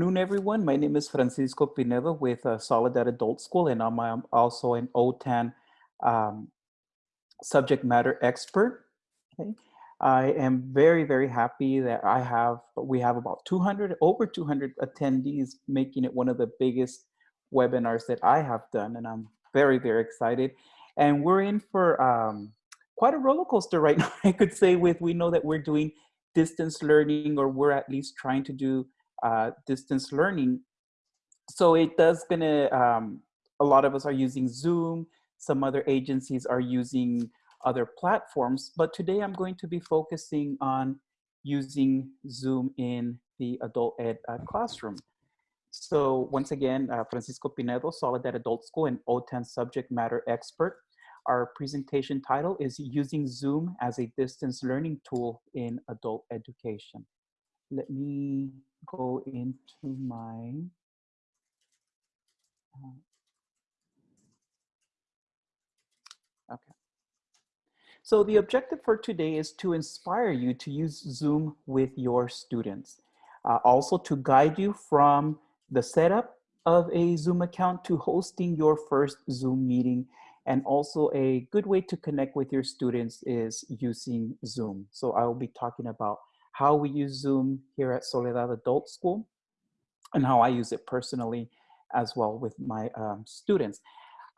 afternoon, everyone. My name is Francisco Pinedo with uh, Soledad Adult School, and I'm, I'm also an OTAN um, subject matter expert. Okay. I am very, very happy that I have, we have about 200, over 200 attendees, making it one of the biggest webinars that I have done, and I'm very, very excited. And we're in for um, quite a roller coaster right now, I could say, with we know that we're doing distance learning, or we're at least trying to do uh, distance learning. So it does gonna, um, a lot of us are using Zoom, some other agencies are using other platforms, but today I'm going to be focusing on using Zoom in the adult ed uh, classroom. So once again, uh, Francisco Pinedo, Soledad Adult School and OTAN subject matter expert. Our presentation title is Using Zoom as a Distance Learning Tool in Adult Education. Let me go into my uh, okay. So the objective for today is to inspire you to use Zoom with your students. Uh, also to guide you from the setup of a Zoom account to hosting your first Zoom meeting. And also a good way to connect with your students is using Zoom. So I will be talking about how we use Zoom here at Soledad Adult School and how I use it personally as well with my um, students.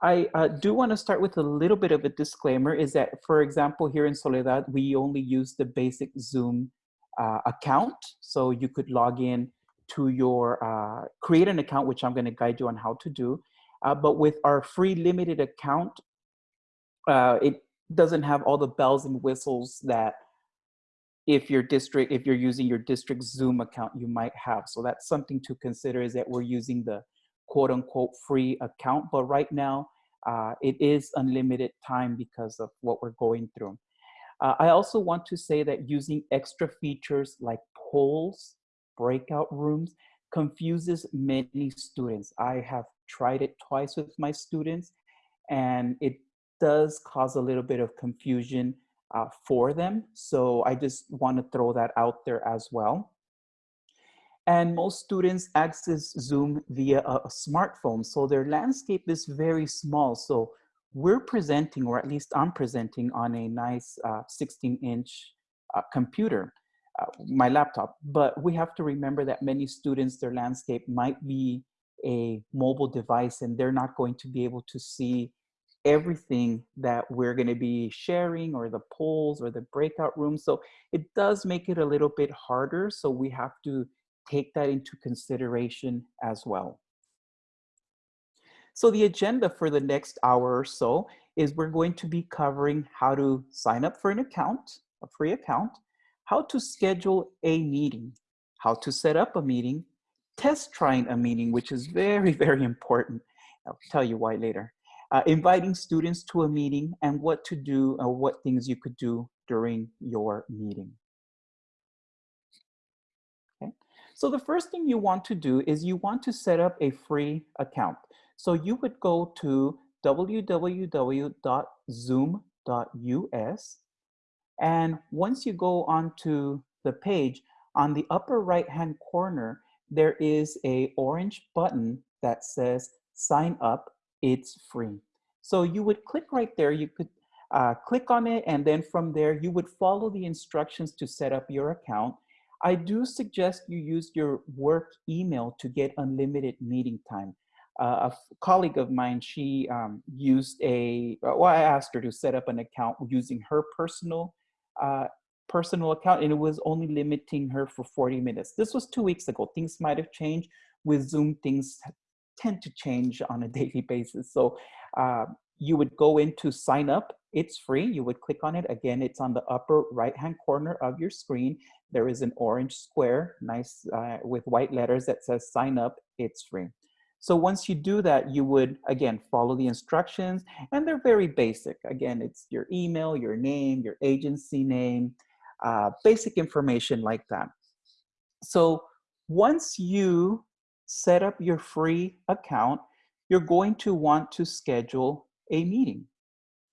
I uh, do want to start with a little bit of a disclaimer is that, for example, here in Soledad, we only use the basic Zoom uh, account. So you could log in to your, uh, create an account, which I'm going to guide you on how to do. Uh, but with our free limited account, uh, it doesn't have all the bells and whistles that if your district, if you're using your district Zoom account, you might have. So that's something to consider is that we're using the quote unquote free account, but right now uh, it is unlimited time because of what we're going through. Uh, I also want to say that using extra features like polls, breakout rooms, confuses many students. I have tried it twice with my students and it does cause a little bit of confusion uh, for them. So I just want to throw that out there as well. And most students access Zoom via a, smartphone. So their landscape is very small. So we're presenting, or at least I'm presenting on a nice uh, 16 inch uh, computer, uh, my laptop. But we have to remember that many students, their landscape might be a mobile device and they're not going to be able to see everything that we're going to be sharing or the polls or the breakout rooms. So it does make it a little bit harder. So we have to take that into consideration as well. So the agenda for the next hour or so is we're going to be covering how to sign up for an account, a free account, how to schedule a meeting, how to set up a meeting, test trying a meeting, which is very, very important. I'll tell you why later uh, inviting students to a meeting and what to do or what things you could do during your meeting. Okay. So the first thing you want to do is you want to set up a free account. So you would go to www.zoom.us and once you go onto the page, on the upper right hand corner, there is a orange button that says sign up it's free. So you would click right there, you could uh, click on it, and then from there, you would follow the instructions to set up your account. I do suggest you use your work email to get unlimited meeting time. Uh, a colleague of mine, she um, used a, well, I asked her to set up an account using her personal uh, personal account and it was only limiting her for 40 minutes. This was two weeks ago. Things might have changed. With Zoom, things tend to change on a daily basis. So uh, you would go into sign up. It's free. You would click on it. Again, it's on the upper right-hand corner of your screen. There is an orange square, nice uh, with white letters that says sign up. It's free. So once you do that, you would, again, follow the instructions and they're very basic. Again, it's your email, your name, your agency name, uh, basic information like that. So once you set up your free account, you're going to want to schedule a meeting.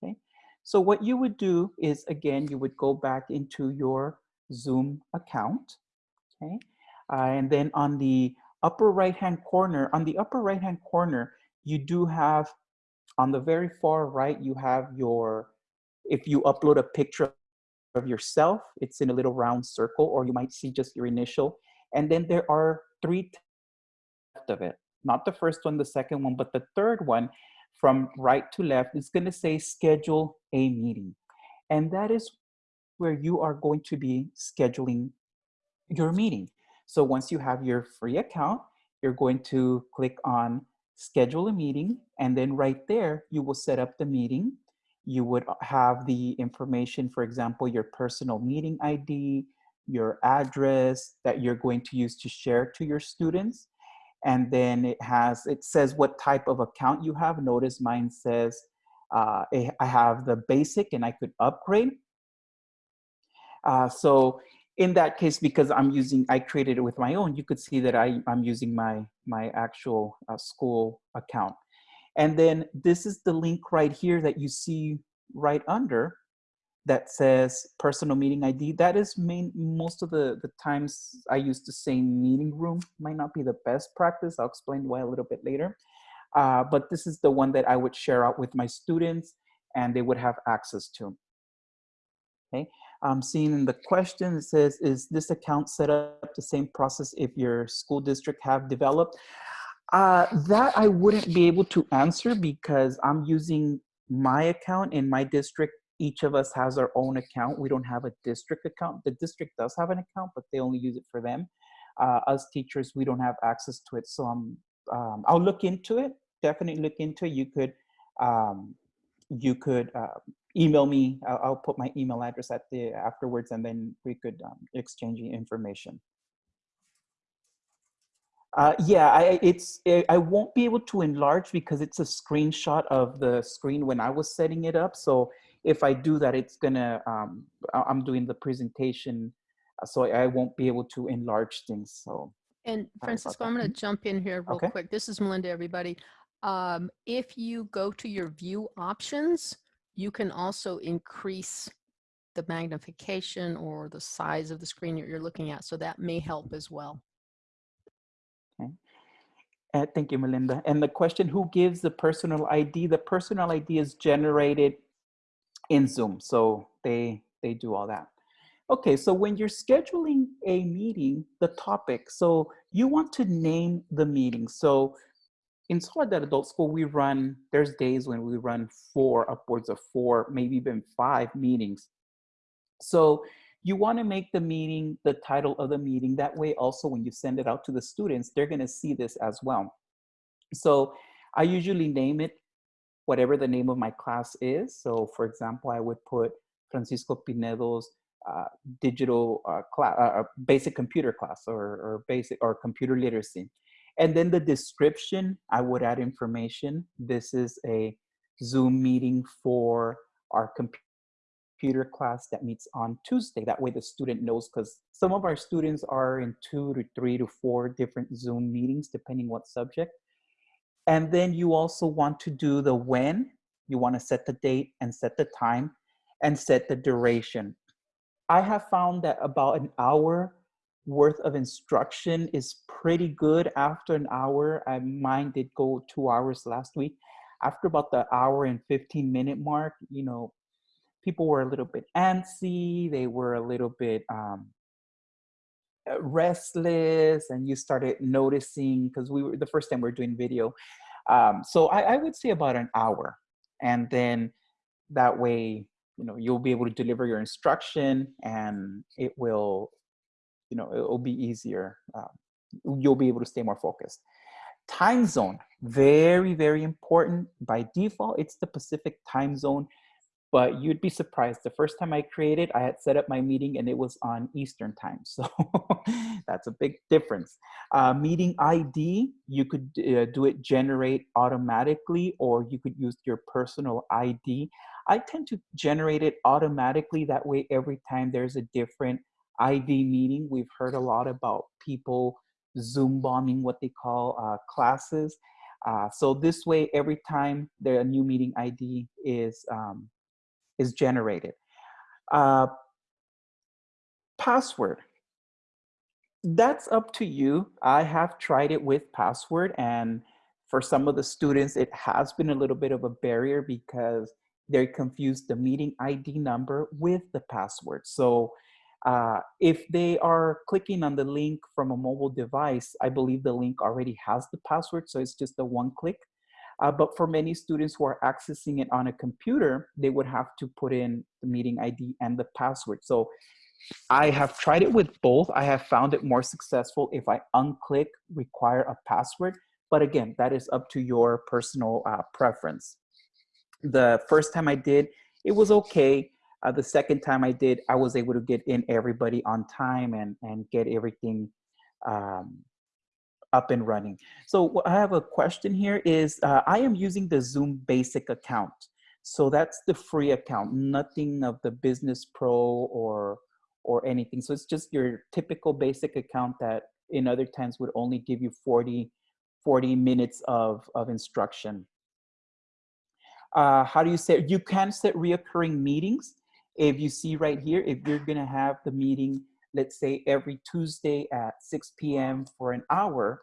Okay? So what you would do is, again, you would go back into your Zoom account. Okay? Uh, and then on the upper right-hand corner, on the upper right-hand corner, you do have, on the very far right, you have your, if you upload a picture of yourself, it's in a little round circle, or you might see just your initial. And then there are three of it. Not the first one, the second one, but the third one from right to left is gonna say schedule a meeting. And that is where you are going to be scheduling your meeting. So once you have your free account, you're going to click on schedule a meeting. And then right there, you will set up the meeting. You would have the information, for example, your personal meeting ID, your address that you're going to use to share to your students. And then it has, it says what type of account you have. Notice mine says uh, I have the basic and I could upgrade. Uh, so in that case, because I'm using, I created it with my own, you could see that I, I'm using my, my actual uh, school account. And then this is the link right here that you see right under that says personal meeting ID. That is main, most of the, the times I use the same meeting room. Might not be the best practice. I'll explain why a little bit later. Uh, but this is the one that I would share out with my students and they would have access to. Okay, I'm seeing in the question, it says, is this account set up the same process if your school district have developed? Uh, that I wouldn't be able to answer because I'm using my account in my district. Each of us has our own account. We don't have a district account. The district does have an account, but they only use it for them. Uh, us teachers, we don't have access to it. So I'm, um, I'll look into it, definitely look into it. You could, um, you could uh, email me. I'll, I'll, put my email address at the afterwards, and then we could um, exchange information. Uh, yeah, I, it's it, I won't be able to enlarge because it's a screenshot of the screen when I was setting it up. So if I do that, it's gonna um, I'm doing the presentation, uh, so I won't be able to enlarge things. So. And Francisco, I'm to jump in here real okay. quick. This is Melinda, everybody. Um, if you go to your view options, you can also increase the magnification or the size of the screen that you're looking at. So that may help as well. Okay. Uh, thank you, Melinda. And the question, who gives the personal ID? The personal ID is generated in Zoom. So they, they do all that. Okay, so when you're scheduling a meeting, the topic, so you want to name the meeting. So in Soledad Adult School, we run, there's days when we run four, upwards of four, maybe even five meetings. So you wanna make the meeting, the title of the meeting, that way also when you send it out to the students, they're gonna see this as well. So I usually name it whatever the name of my class is. So for example, I would put Francisco Pinedo's uh, digital uh, class, uh, uh, basic computer class or, or basic or computer literacy. And then the description, I would add information. This is a Zoom meeting for our computer class that meets on Tuesday. That way the student knows because some of our students are in two to three to four different Zoom meetings, depending what subject. And then you also want to do the when, you want to set the date and set the time and set the duration. I have found that about an hour worth of instruction is pretty good after an hour. I mine did go two hours last week. After about the hour and 15 minute mark, you know, people were a little bit antsy. They were a little bit um, restless and you started noticing because we were the first time we are doing video. Um, so I, I would say about an hour and then that way, you know, you'll be able to deliver your instruction and it will you know, it'll be easier. Uh, you'll be able to stay more focused. Time zone, very, very important. By default, it's the Pacific time zone, but you'd be surprised. The first time I created, I had set up my meeting and it was on Eastern time. So that's a big difference. Uh, meeting ID, you could uh, do it generate automatically or you could use your personal ID. I tend to generate it automatically. That way, every time there's a different ID meeting. We've heard a lot about people Zoom bombing what they call uh, classes. Uh, so this way, every time the new meeting ID is, um, is generated. Uh, password. that's up to you. I have tried it with password and for some of the students, it has been a little bit of a barrier because they confuse the meeting ID number with the password. So uh, if they are clicking on the link from a mobile device, I believe the link already has the password, so it's just a one click. Uh, but for many students who are accessing it on a computer, they would have to put in the meeting ID and the password. So I have tried it with both. I have found it more successful if I unclick require a password. But again, that is up to your personal uh, preference. The first time I did, it was okay. Uh, the second time I did, I was able to get in everybody on time and, and get everything um, up and running. So I have a question here is, uh, I am using the Zoom basic account. So that's the free account, nothing of the business pro or, or anything. So it's just your typical basic account that in other times would only give you 40, 40 minutes of, of instruction. Uh, how do you set, you can set reoccurring meetings. If you see right here, if you're gonna have the meeting, let's say every Tuesday at 6 p.m. for an hour,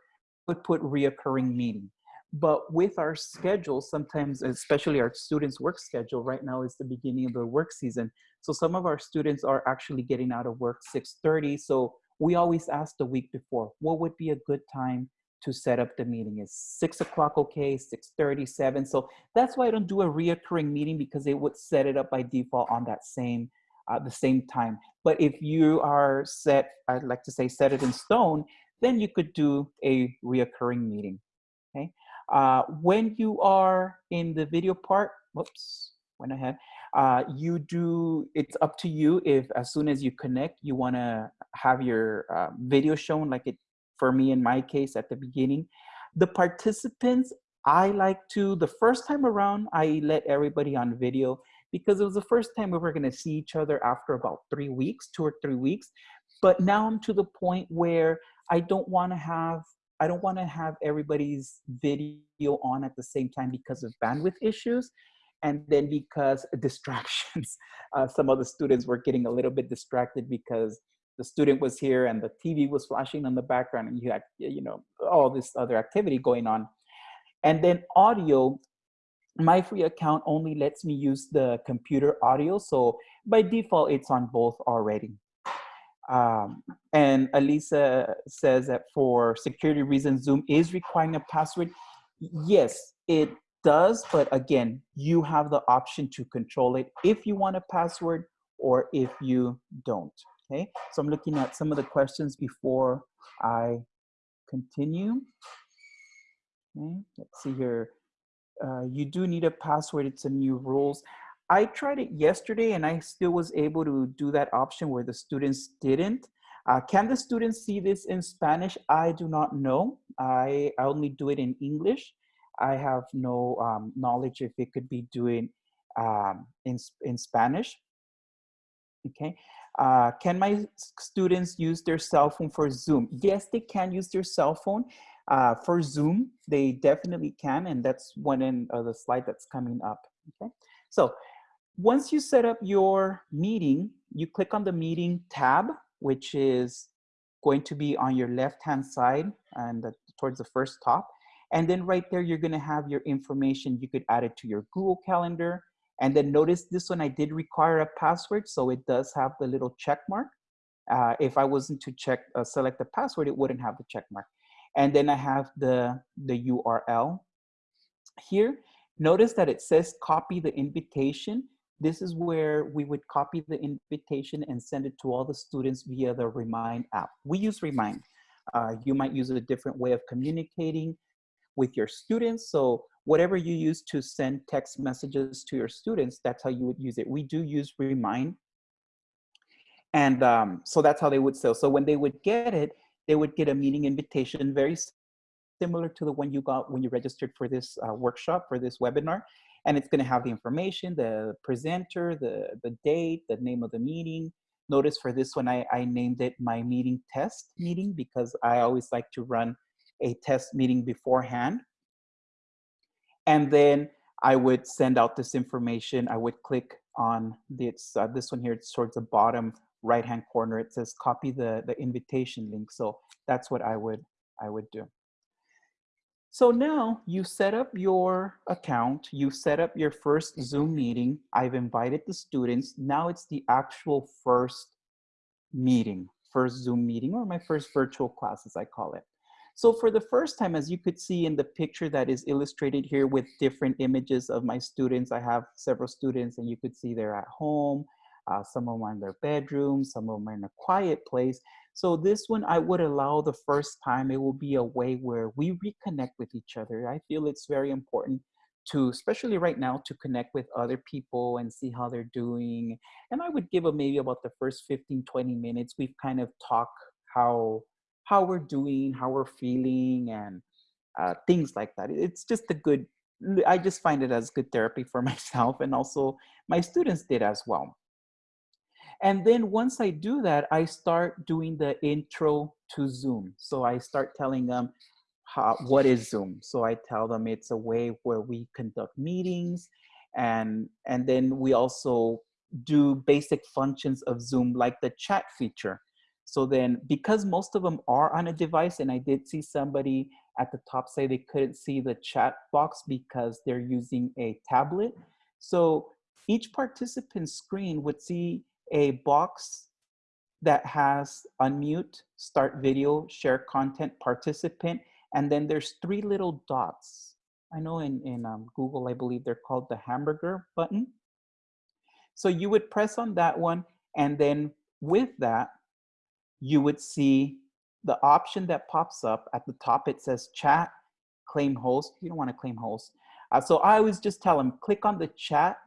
would put reoccurring meeting. But with our schedule, sometimes, especially our students' work schedule, right now is the beginning of the work season. So some of our students are actually getting out of work 6.30. So we always ask the week before, what would be a good time to set up the meeting. Is six o'clock okay, 6.37? So that's why I don't do a reoccurring meeting because it would set it up by default on that same, uh, the same time. But if you are set, I'd like to say set it in stone, then you could do a reoccurring meeting, okay? Uh, when you are in the video part, whoops, went ahead, uh, you do, it's up to you if as soon as you connect, you wanna have your uh, video shown like it for me in my case at the beginning. The participants, I like to, the first time around, I let everybody on video because it was the first time we were gonna see each other after about three weeks, two or three weeks. But now I'm to the point where I don't wanna have, I don't wanna have everybody's video on at the same time because of bandwidth issues. And then because distractions, uh, some of the students were getting a little bit distracted because the student was here and the TV was flashing in the background and you had, you know, all this other activity going on. And then audio, my free account only lets me use the computer audio. So by default, it's on both already. Um, and Elisa says that for security reasons, Zoom is requiring a password. Yes, it does, but again, you have the option to control it if you want a password or if you don't. Okay, so I'm looking at some of the questions before I continue. Okay, let's see here. Uh, you do need a password, it's a new rules. I tried it yesterday and I still was able to do that option where the students didn't. Uh, can the students see this in Spanish? I do not know. I, I only do it in English. I have no um, knowledge if it could be doing um, in, in Spanish. Okay, uh, can my students use their cell phone for Zoom? Yes, they can use their cell phone. Uh, for Zoom, they definitely can, and that's one in uh, the slide that's coming up, okay? So once you set up your meeting, you click on the meeting tab, which is going to be on your left-hand side and the, towards the first top. And then right there, you're gonna have your information. You could add it to your Google Calendar, and then notice this one, I did require a password, so it does have the little check mark. Uh, if I wasn't to check, uh, select the password, it wouldn't have the check mark. And then I have the, the URL here. Notice that it says copy the invitation. This is where we would copy the invitation and send it to all the students via the Remind app. We use Remind. Uh, you might use a different way of communicating with your students. So whatever you use to send text messages to your students, that's how you would use it. We do use Remind. And um, so that's how they would sell. So when they would get it, they would get a meeting invitation very similar to the one you got when you registered for this uh, workshop, for this webinar. And it's gonna have the information, the presenter, the, the date, the name of the meeting. Notice for this one, I, I named it my meeting test meeting because I always like to run a test meeting beforehand. And then I would send out this information. I would click on this, uh, this one here, it's towards the bottom right-hand corner, it says copy the, the invitation link. So that's what I would, I would do. So now you set up your account, you set up your first Zoom meeting. I've invited the students. Now it's the actual first meeting, first Zoom meeting, or my first virtual class, as I call it. So for the first time, as you could see in the picture that is illustrated here with different images of my students, I have several students and you could see they're at home, uh, some of them are in their bedroom, some of them are in a quiet place. So this one I would allow the first time, it will be a way where we reconnect with each other. I feel it's very important to, especially right now, to connect with other people and see how they're doing. And I would give them maybe about the first 15, 20 minutes. We've kind of talked how, how we're doing, how we're feeling and uh, things like that. It's just a good, I just find it as good therapy for myself and also my students did as well. And then once I do that, I start doing the intro to Zoom. So I start telling them how, what is Zoom. So I tell them it's a way where we conduct meetings and, and then we also do basic functions of Zoom like the chat feature. So then because most of them are on a device and I did see somebody at the top say they couldn't see the chat box because they're using a tablet. So each participant's screen would see a box that has unmute, start video, share content, participant, and then there's three little dots. I know in, in um, Google, I believe they're called the hamburger button. So you would press on that one, and then with that, you would see the option that pops up at the top. It says chat, claim host. You don't want to claim host. Uh, so I always just tell them, click on the chat,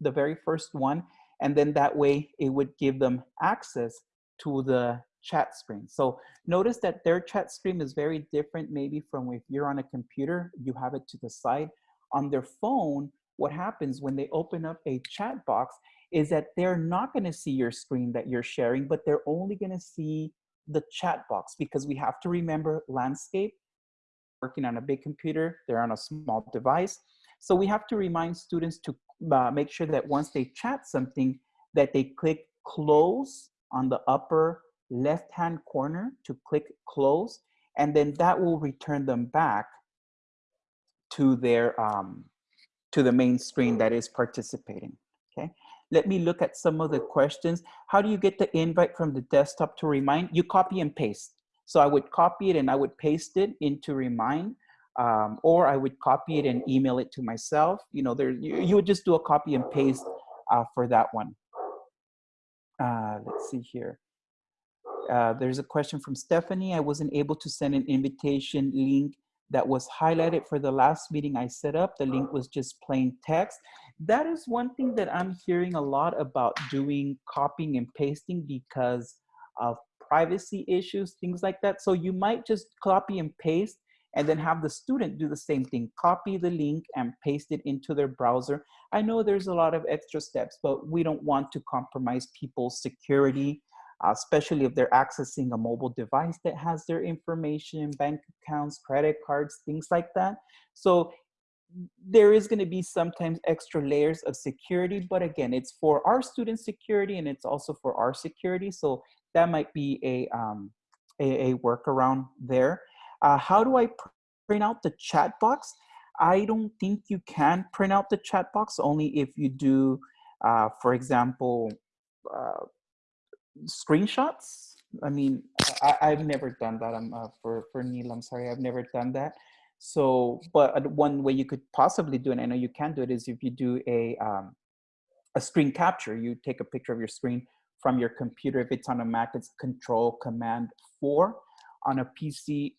the very first one, and then that way it would give them access to the chat screen. So notice that their chat screen is very different maybe from if you're on a computer, you have it to the side. On their phone, what happens when they open up a chat box is that they're not gonna see your screen that you're sharing, but they're only gonna see the chat box because we have to remember landscape, working on a big computer, they're on a small device. So we have to remind students to uh, make sure that once they chat something, that they click close on the upper left-hand corner to click close, and then that will return them back to their um, to the main screen that is participating. Okay, let me look at some of the questions. How do you get the invite from the desktop to Remind? You copy and paste. So I would copy it and I would paste it into Remind um, or I would copy it and email it to myself. You know, there you, you would just do a copy and paste uh, for that one. Uh, let's see here. Uh, there's a question from Stephanie. I wasn't able to send an invitation link that was highlighted for the last meeting I set up. The link was just plain text. That is one thing that I'm hearing a lot about doing copying and pasting because of privacy issues, things like that. So you might just copy and paste and then have the student do the same thing, copy the link and paste it into their browser. I know there's a lot of extra steps, but we don't want to compromise people's security, uh, especially if they're accessing a mobile device that has their information, bank accounts, credit cards, things like that. So there is going to be sometimes extra layers of security, but again, it's for our student security and it's also for our security. So that might be a, um, a, a workaround there. Uh, how do I print out the chat box? I don't think you can print out the chat box only if you do, uh, for example, uh, screenshots. I mean, I, have never done that. I'm uh, for for Neil. I'm sorry, I've never done that. So, but one way you could possibly do it, and I know you can do it, is if you do a um, a screen capture. You take a picture of your screen from your computer. If it's on a Mac, it's Control Command Four. On a PC,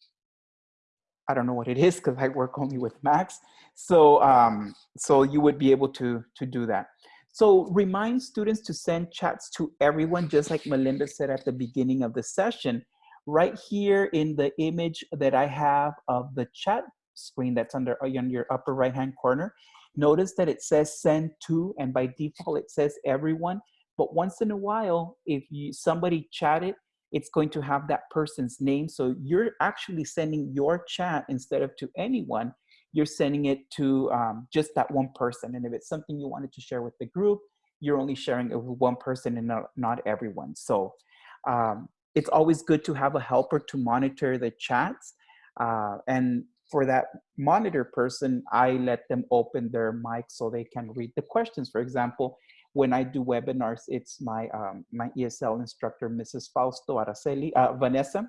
I don't know what it is because I work only with Macs. So, um, so you would be able to, to do that. So remind students to send chats to everyone, just like Melinda said at the beginning of the session. Right here in the image that I have of the chat screen that's under on your upper right hand corner, notice that it says send to, and by default it says everyone. But once in a while, if you somebody chatted it's going to have that person's name. So you're actually sending your chat instead of to anyone, you're sending it to um, just that one person. And if it's something you wanted to share with the group, you're only sharing it with one person and not, not everyone. So um, it's always good to have a helper to monitor the chats. Uh, and for that monitor person, I let them open their mic so they can read the questions. For example, when I do webinars, it's my, um, my ESL instructor, Mrs. Fausto Araceli, uh, Vanessa,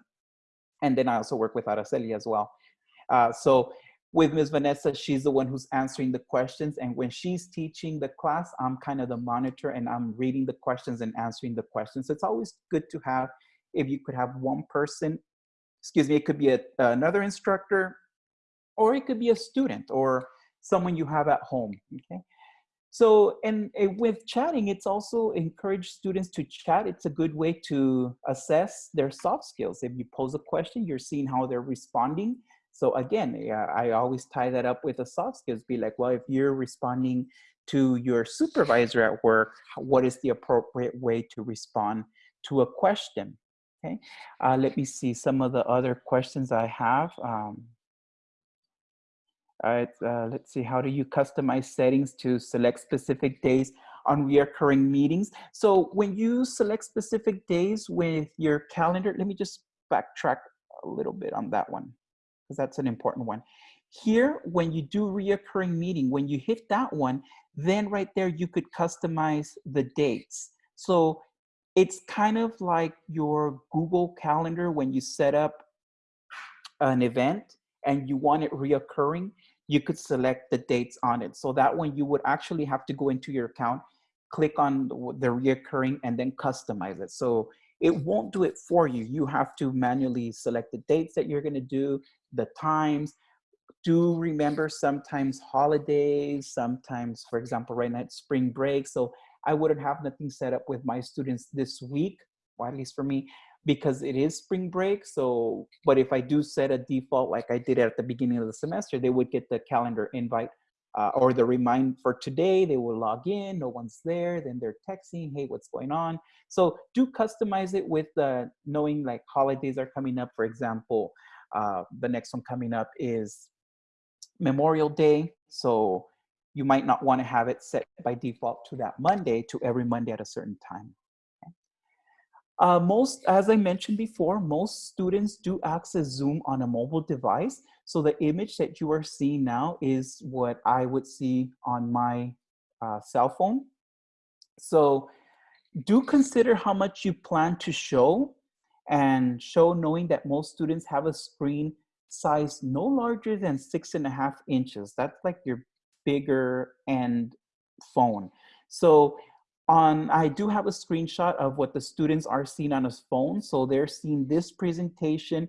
and then I also work with Araceli as well. Uh, so with Ms. Vanessa, she's the one who's answering the questions. And when she's teaching the class, I'm kind of the monitor and I'm reading the questions and answering the questions. So It's always good to have, if you could have one person, excuse me, it could be a, another instructor, or it could be a student or someone you have at home, okay? So, and with chatting, it's also encourage students to chat. It's a good way to assess their soft skills. If you pose a question, you're seeing how they're responding so again, I always tie that up with the soft skills. Be like, well, if you're responding to your supervisor at work, what is the appropriate way to respond to a question? Okay, uh, let me see some of the other questions I have. Um, all right, uh, let's see, how do you customize settings to select specific days on reoccurring meetings? So when you select specific days with your calendar, let me just backtrack a little bit on that one because that's an important one. Here, when you do reoccurring meeting, when you hit that one, then right there, you could customize the dates. So it's kind of like your Google Calendar when you set up an event and you want it reoccurring, you could select the dates on it. So that one you would actually have to go into your account, click on the reoccurring and then customize it. So it won't do it for you. You have to manually select the dates that you're gonna do, the times. Do remember sometimes holidays, sometimes, for example, right now it's spring break. So I wouldn't have nothing set up with my students this week, or at least for me, because it is spring break. So, but if I do set a default like I did at the beginning of the semester, they would get the calendar invite uh, or the remind for today, they will log in, no one's there, then they're texting, hey, what's going on? So do customize it with knowing like holidays are coming up. For example, uh, the next one coming up is Memorial Day. So you might not want to have it set by default to that Monday to every Monday at a certain time. Uh, most, as I mentioned before, most students do access Zoom on a mobile device. So the image that you are seeing now is what I would see on my uh, cell phone. So do consider how much you plan to show and show knowing that most students have a screen size no larger than six and a half inches. That's like your bigger end phone. So on, I do have a screenshot of what the students are seeing on a phone. So they're seeing this presentation,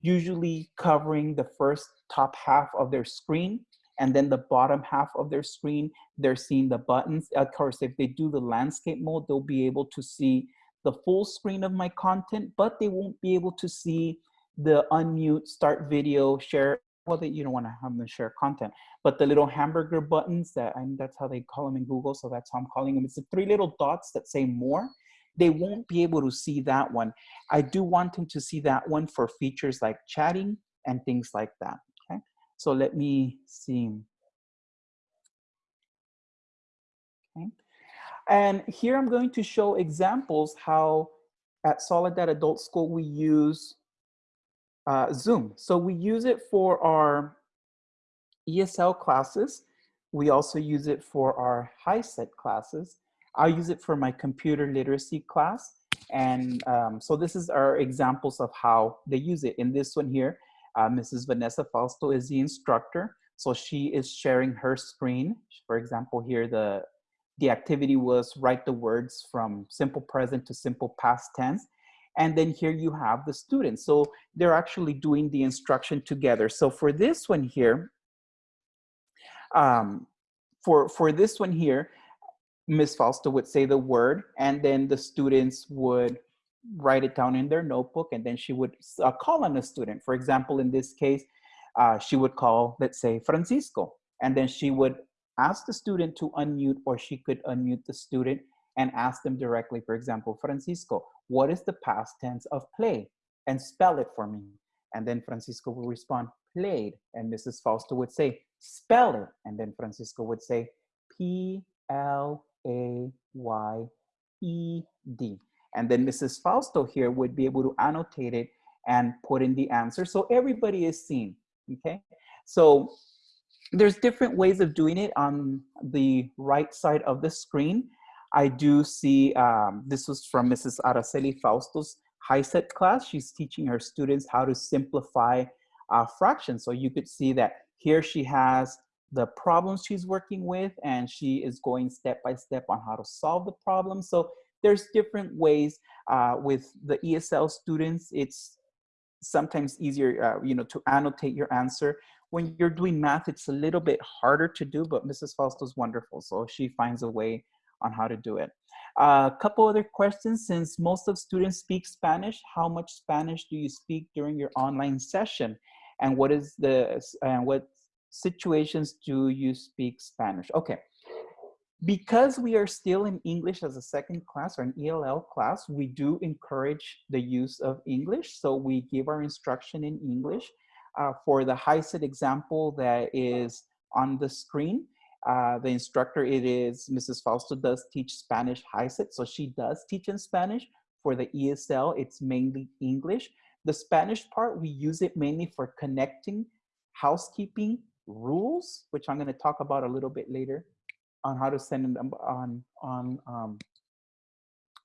usually covering the first top half of their screen and then the bottom half of their screen, they're seeing the buttons. Of course, if they do the landscape mode, they'll be able to see the full screen of my content, but they won't be able to see the unmute, start video, share, well, they, you don't want to have them share content, but the little hamburger buttons that, and that's how they call them in Google, so that's how I'm calling them. It's the three little dots that say more. They won't be able to see that one. I do want them to see that one for features like chatting and things like that, okay? So let me see. Okay. And here I'm going to show examples how at Soledad Adult School we use uh, Zoom. So we use it for our ESL classes. We also use it for our HiSET classes. I use it for my computer literacy class. And um, so this is our examples of how they use it. In this one here, uh, Mrs. Vanessa Fausto is the instructor. So she is sharing her screen. For example, here the the activity was write the words from simple present to simple past tense. And then here you have the students. So they're actually doing the instruction together. So for this one here, um, for, for this one here, Ms. Fausto would say the word and then the students would write it down in their notebook and then she would uh, call on a student. For example, in this case, uh, she would call, let's say, Francisco, and then she would ask the student to unmute or she could unmute the student and ask them directly, for example, Francisco, what is the past tense of play? And spell it for me. And then Francisco will respond, played. And Mrs. Fausto would say, spell it. And then Francisco would say, P L A Y E D. And then Mrs. Fausto here would be able to annotate it and put in the answer so everybody is seen, okay? So there's different ways of doing it on the right side of the screen. I do see, um, this was from Mrs. Araceli Fausto's HiSET class. She's teaching her students how to simplify uh, fractions. So you could see that here she has the problems she's working with and she is going step by step on how to solve the problem. So there's different ways uh, with the ESL students. It's sometimes easier, uh, you know, to annotate your answer. When you're doing math, it's a little bit harder to do, but Mrs. Fausto's wonderful. So she finds a way on how to do it. A uh, couple other questions, since most of students speak Spanish, how much Spanish do you speak during your online session? And what is the, and what situations do you speak Spanish? Okay, because we are still in English as a second class or an ELL class, we do encourage the use of English. So we give our instruction in English. Uh, for the HiSET example that is on the screen, uh, the instructor, it is, Mrs. Fausto does teach Spanish high HiSET, so she does teach in Spanish. For the ESL, it's mainly English. The Spanish part, we use it mainly for connecting housekeeping rules, which I'm gonna talk about a little bit later on how to send them on, on, um,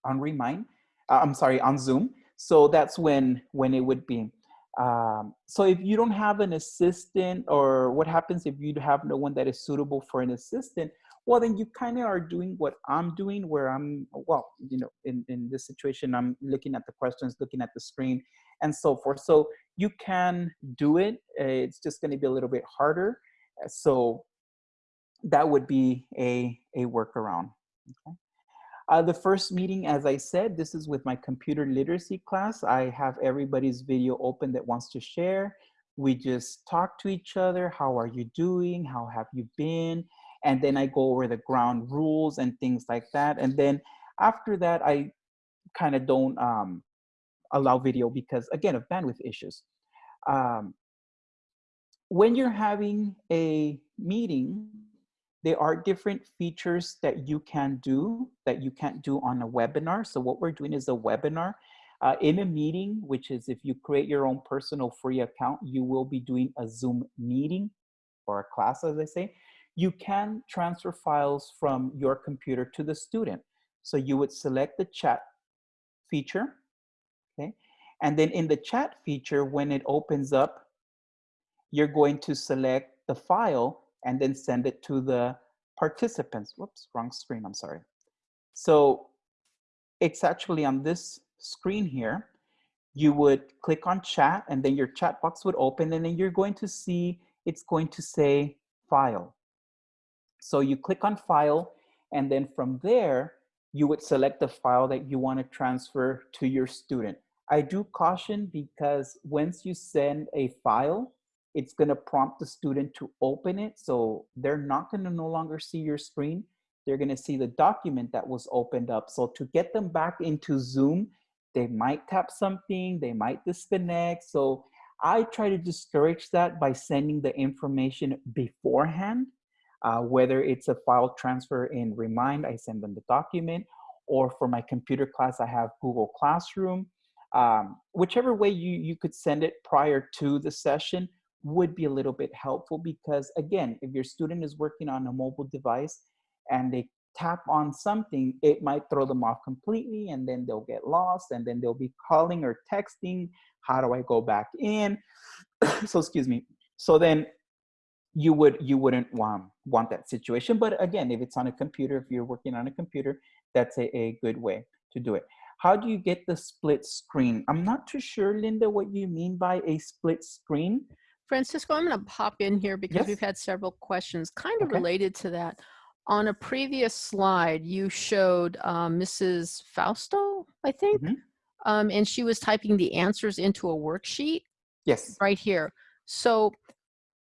on Remind, uh, I'm sorry, on Zoom. So that's when, when it would be. Um, so if you don't have an assistant or what happens if you have no one that is suitable for an assistant, well, then you kind of are doing what I'm doing where I'm, well, you know, in, in this situation, I'm looking at the questions, looking at the screen and so forth. So you can do it. It's just going to be a little bit harder. So that would be a, a workaround. Okay. Uh, the first meeting, as I said, this is with my computer literacy class. I have everybody's video open that wants to share. We just talk to each other. How are you doing? How have you been? And then I go over the ground rules and things like that. And then after that, I kind of don't um, allow video because, again, of bandwidth issues. Um, when you're having a meeting, there are different features that you can do that you can't do on a webinar. So what we're doing is a webinar. Uh, in a meeting, which is if you create your own personal free account, you will be doing a Zoom meeting or a class, as I say. You can transfer files from your computer to the student. So you would select the chat feature, okay? And then in the chat feature, when it opens up, you're going to select the file and then send it to the participants. Whoops, wrong screen, I'm sorry. So it's actually on this screen here. You would click on chat and then your chat box would open and then you're going to see, it's going to say file. So you click on file and then from there, you would select the file that you want to transfer to your student. I do caution because once you send a file, it's going to prompt the student to open it. So they're not going to no longer see your screen. They're going to see the document that was opened up. So to get them back into Zoom, they might tap something, they might disconnect. So I try to discourage that by sending the information beforehand, uh, whether it's a file transfer in Remind, I send them the document, or for my computer class, I have Google Classroom. Um, whichever way you, you could send it prior to the session, would be a little bit helpful because again, if your student is working on a mobile device and they tap on something, it might throw them off completely and then they'll get lost and then they'll be calling or texting, how do I go back in? so excuse me. So then you would you wouldn't want want that situation. But again, if it's on a computer, if you're working on a computer, that's a, a good way to do it. How do you get the split screen? I'm not too sure, Linda, what you mean by a split screen. Francisco, I'm going to pop in here because yes. we've had several questions kind of okay. related to that. On a previous slide, you showed uh, Mrs. Fausto, I think, mm -hmm. um, and she was typing the answers into a worksheet. Yes. Right here. So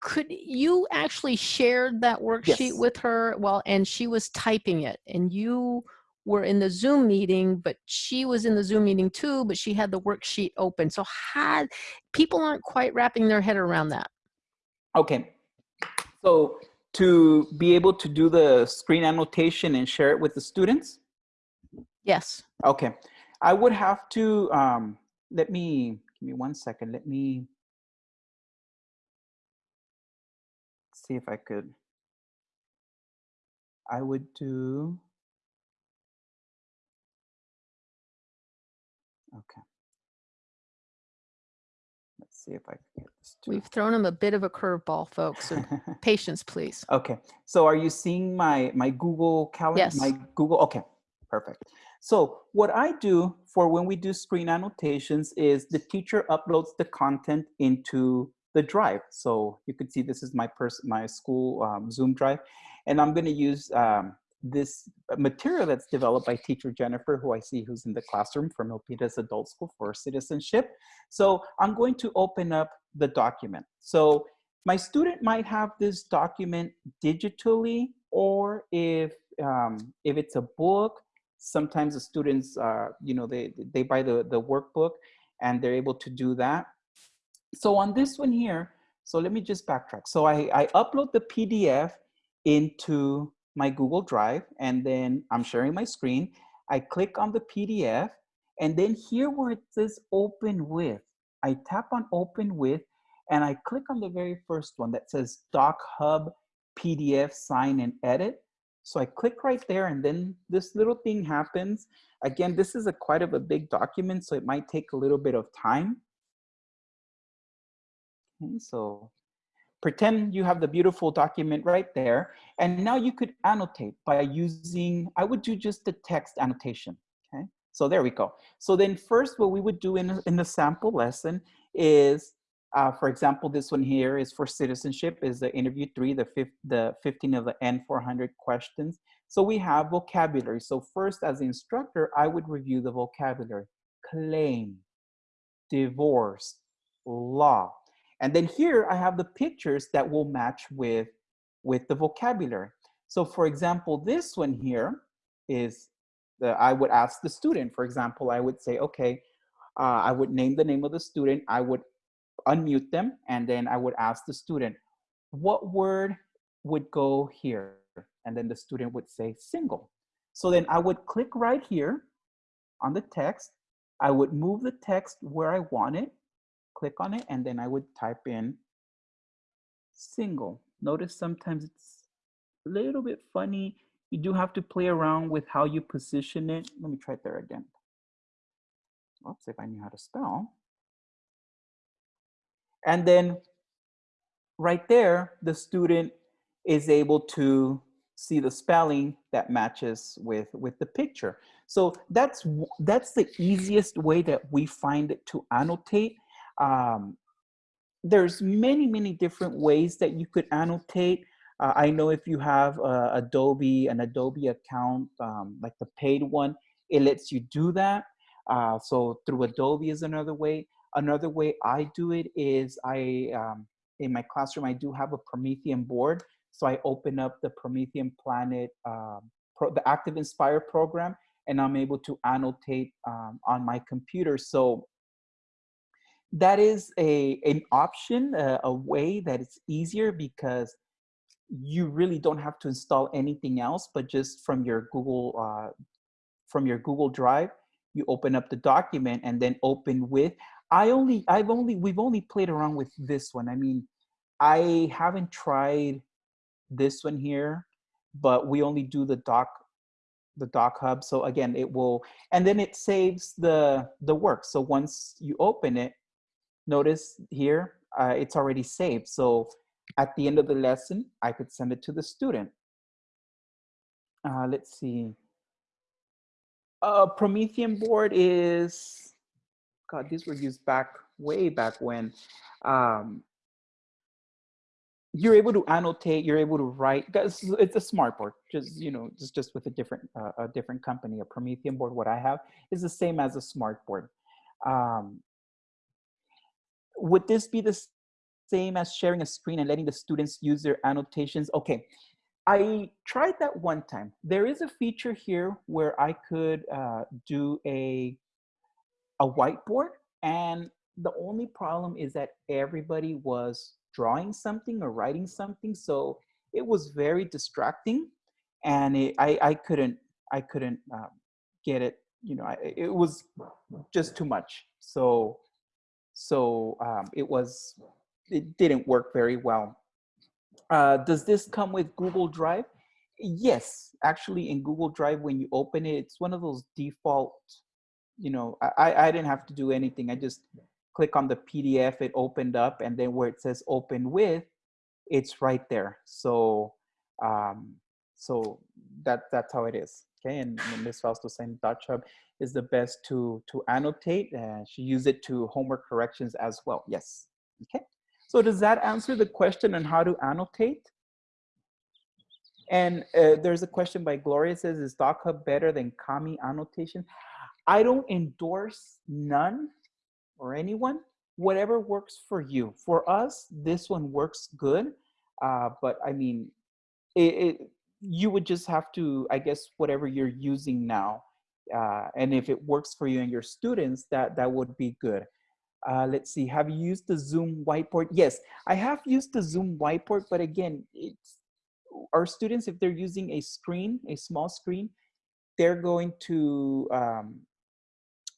could you actually shared that worksheet yes. with her? Well, and she was typing it and you were in the Zoom meeting, but she was in the Zoom meeting too, but she had the worksheet open. So had people aren't quite wrapping their head around that. Okay. So to be able to do the screen annotation and share it with the students? Yes. Okay. I would have to, um, let me, give me one second. Let me see if I could. I would do, okay. Let's see if I can get this. To... We've thrown him a bit of a curveball, folks. So patience, please. Okay. So are you seeing my, my Google Calendar? Yes. My Google, okay, perfect. So what I do for when we do screen annotations is the teacher uploads the content into the drive. So you can see this is my person, my school um, Zoom drive, and I'm going to use um, this material that's developed by teacher Jennifer, who I see who's in the classroom from Milpitas Adult School for Citizenship. So I'm going to open up the document. So my student might have this document digitally, or if um, if it's a book, sometimes the students, uh, you know, they, they buy the, the workbook and they're able to do that. So on this one here, so let me just backtrack. So I, I upload the PDF into my Google Drive and then I'm sharing my screen. I click on the PDF and then here where it says open with, I tap on open with and I click on the very first one that says Doc Hub PDF sign and edit. So I click right there and then this little thing happens. Again, this is a quite of a big document, so it might take a little bit of time. Okay, so pretend you have the beautiful document right there. And now you could annotate by using, I would do just the text annotation, okay? So there we go. So then first what we would do in, in the sample lesson is uh, for example, this one here is for citizenship, is the interview three, the, fifth, the 15 of the N400 questions. So we have vocabulary. So first, as the instructor, I would review the vocabulary. Claim, divorce, law. And then here I have the pictures that will match with, with the vocabulary. So for example, this one here is, the, I would ask the student, for example, I would say, okay, uh, I would name the name of the student. I would unmute them, and then I would ask the student, what word would go here? And then the student would say single. So then I would click right here on the text. I would move the text where I want it, click on it, and then I would type in single. Notice sometimes it's a little bit funny. You do have to play around with how you position it. Let me try it there again. Oops, if I knew how to spell. And then right there, the student is able to see the spelling that matches with, with the picture. So that's, that's the easiest way that we find it to annotate. Um, there's many, many different ways that you could annotate. Uh, I know if you have uh, Adobe, an Adobe account, um, like the paid one, it lets you do that. Uh, so through Adobe is another way. Another way I do it is I, um, in my classroom, I do have a Promethean board. So I open up the Promethean Planet, um, pro, the ActivInspire program, and I'm able to annotate um, on my computer. So that is a, an option, a way that it's easier because you really don't have to install anything else, but just from your Google, uh, from your Google Drive, you open up the document and then open with. I only, I've only, we've only played around with this one. I mean, I haven't tried this one here, but we only do the doc, the doc hub. So again, it will, and then it saves the, the work. So once you open it, notice here, uh, it's already saved. So at the end of the lesson, I could send it to the student. Uh, let's see. Uh, Promethean board is God, these were used back way back when. Um, you're able to annotate, you're able to write. It's a smart board, just you know, just just with a different uh, a different company. A Promethean board, what I have is the same as a smart board. Um, would this be the same as sharing a screen and letting the students use their annotations? Okay, I tried that one time. There is a feature here where I could uh, do a a whiteboard and the only problem is that everybody was drawing something or writing something so it was very distracting and it, I, I couldn't, I couldn't um, get it, you know, I, it was just too much. So, so um, it was, it didn't work very well. Uh, does this come with Google Drive? Yes, actually in Google Drive, when you open it, it's one of those default, you know, I, I didn't have to do anything. I just click on the PDF, it opened up, and then where it says open with, it's right there. So, um, so that that's how it is. Okay, and, and Ms. Fausto saying DocHub is the best to to annotate. and she used it to homework corrections as well. Yes. Okay. So does that answer the question on how to annotate? And uh, there's a question by Gloria says, is DocHub better than Kami annotation? I don't endorse none or anyone, whatever works for you. For us, this one works good. Uh, but I mean, it, it, you would just have to, I guess, whatever you're using now. Uh, and if it works for you and your students, that, that would be good. Uh, let's see, have you used the Zoom whiteboard? Yes, I have used the Zoom whiteboard, but again, it's our students, if they're using a screen, a small screen, they're going to um,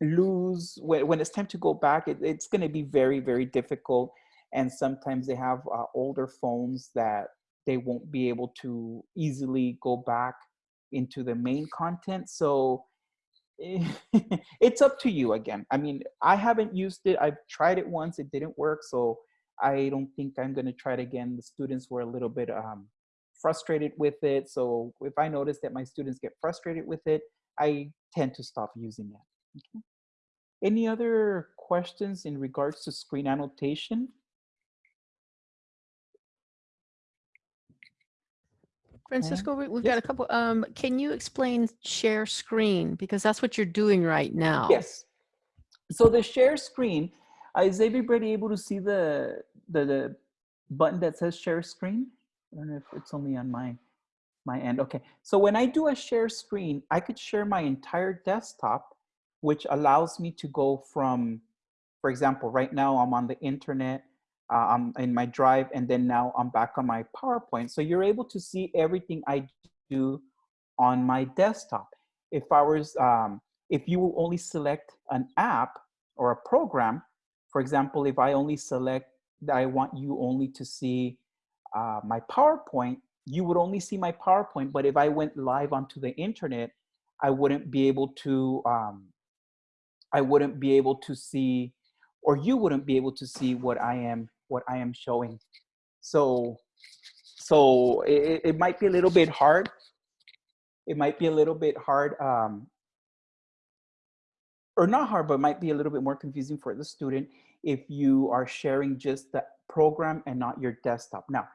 lose, when, when it's time to go back, it, it's gonna be very, very difficult. And sometimes they have uh, older phones that they won't be able to easily go back into the main content. So it's up to you again. I mean, I haven't used it. I've tried it once, it didn't work. So I don't think I'm gonna try it again. The students were a little bit um, frustrated with it. So if I notice that my students get frustrated with it, I tend to stop using it. Okay. Any other questions in regards to screen annotation? Francisco, we- we've got a couple, um, can you explain share screen? Because that's what you're doing right now. Yes. So the share screen, uh, is everybody able to see the, the, the button that says share screen? I don't know if it's only on my, my end. Okay. So when I do a share screen, I could share my entire desktop which allows me to go from, for example, right now I'm on the internet, I'm in my drive, and then now I'm back on my PowerPoint. So you're able to see everything I do on my desktop. If I was, um, if you only select an app or a program, for example, if I only select that I want you only to see uh, my PowerPoint, you would only see my PowerPoint. But if I went live onto the internet, I wouldn't be able to um, I wouldn't be able to see, or you wouldn't be able to see what I am, what I am showing. So, so it, it might be a little bit hard. It might be a little bit hard, um, or not hard, but might be a little bit more confusing for the student if you are sharing just the program and not your desktop. Now,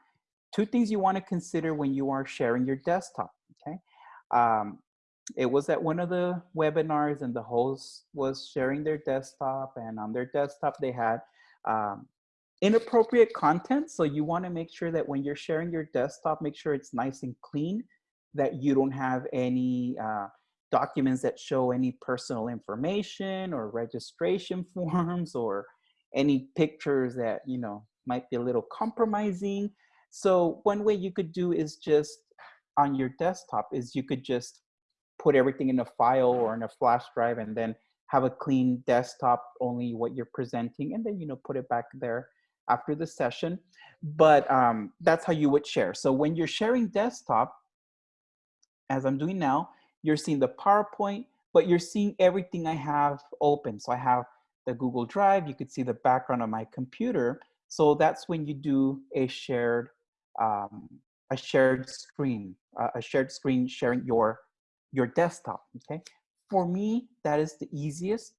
two things you want to consider when you are sharing your desktop, okay? Um, it was at one of the webinars and the host was sharing their desktop and on their desktop they had um, inappropriate content. So you wanna make sure that when you're sharing your desktop, make sure it's nice and clean, that you don't have any uh, documents that show any personal information or registration forms or any pictures that, you know, might be a little compromising. So one way you could do is just on your desktop is you could just put everything in a file or in a flash drive and then have a clean desktop, only what you're presenting, and then, you know, put it back there after the session. But um, that's how you would share. So when you're sharing desktop, as I'm doing now, you're seeing the PowerPoint, but you're seeing everything I have open. So I have the Google Drive, you could see the background of my computer. So that's when you do a shared, um, a shared screen, uh, a shared screen sharing your your desktop, okay? For me, that is the easiest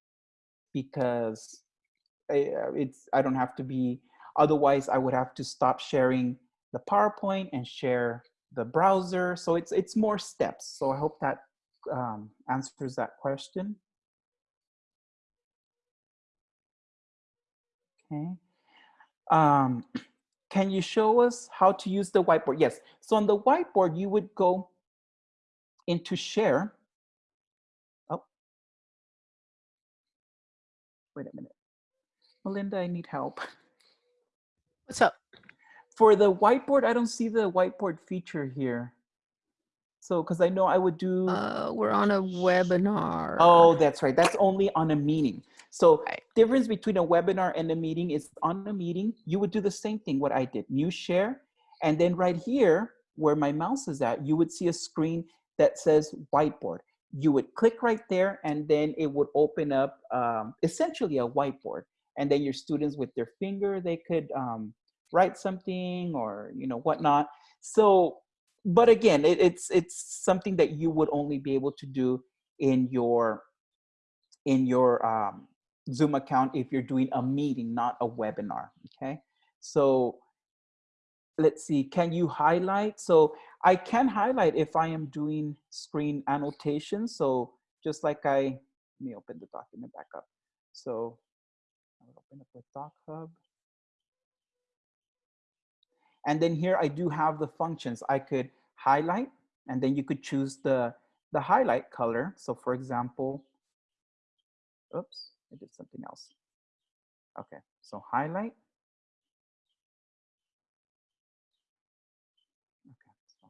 because I, uh, it's, I don't have to be, otherwise I would have to stop sharing the PowerPoint and share the browser. So it's, it's more steps. So I hope that um, answers that question. Okay. Um, can you show us how to use the whiteboard? Yes. So on the whiteboard, you would go into share. Oh, wait a minute. Melinda, I need help. What's up? for the whiteboard, I don't see the whiteboard feature here. So, because I know I would do. Uh, we're on a webinar. Oh, that's right. That's only on a meeting. So Right. difference between a webinar and a meeting is on a meeting, you would do the same thing what I did, new share. And then right here where my mouse is at, you would see a screen that says whiteboard. You would click right there and then it would open up um, essentially a whiteboard. And then your students with their finger, they could um, write something or, you know, whatnot. So, but again, it, it's, it's something that you would only be able to do in your, in your um, Zoom account if you're doing a meeting, not a webinar, okay? So let's see, can you highlight? So I can highlight if I am doing screen annotation. So just like I, let me open the document back up. So open up Doc Hub. And then here I do have the functions. I could highlight and then you could choose the, the highlight color. So for example, oops, I did something else. Okay, so highlight. Okay, so,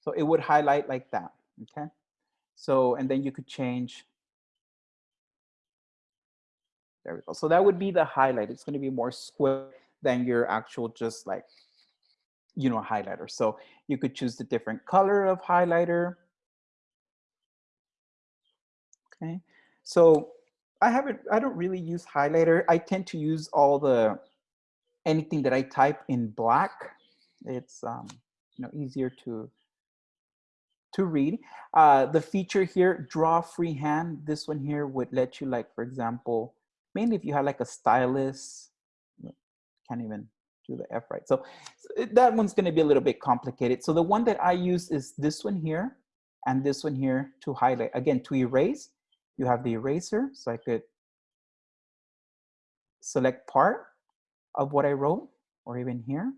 so it would highlight like that, okay? So, and then you could change. There we go. So that would be the highlight. It's gonna be more square than your actual just like, you know, highlighter. So you could choose the different color of highlighter. Okay, so I haven't, I don't really use highlighter. I tend to use all the, anything that I type in black. It's, um, you know, easier to, to read. Uh, the feature here, draw freehand, this one here would let you like, for example, mainly if you have like a stylus, can't even do the F right. So, that one's gonna be a little bit complicated. So the one that I use is this one here and this one here to highlight. Again, to erase, you have the eraser. So I could select part of what I wrote or even here.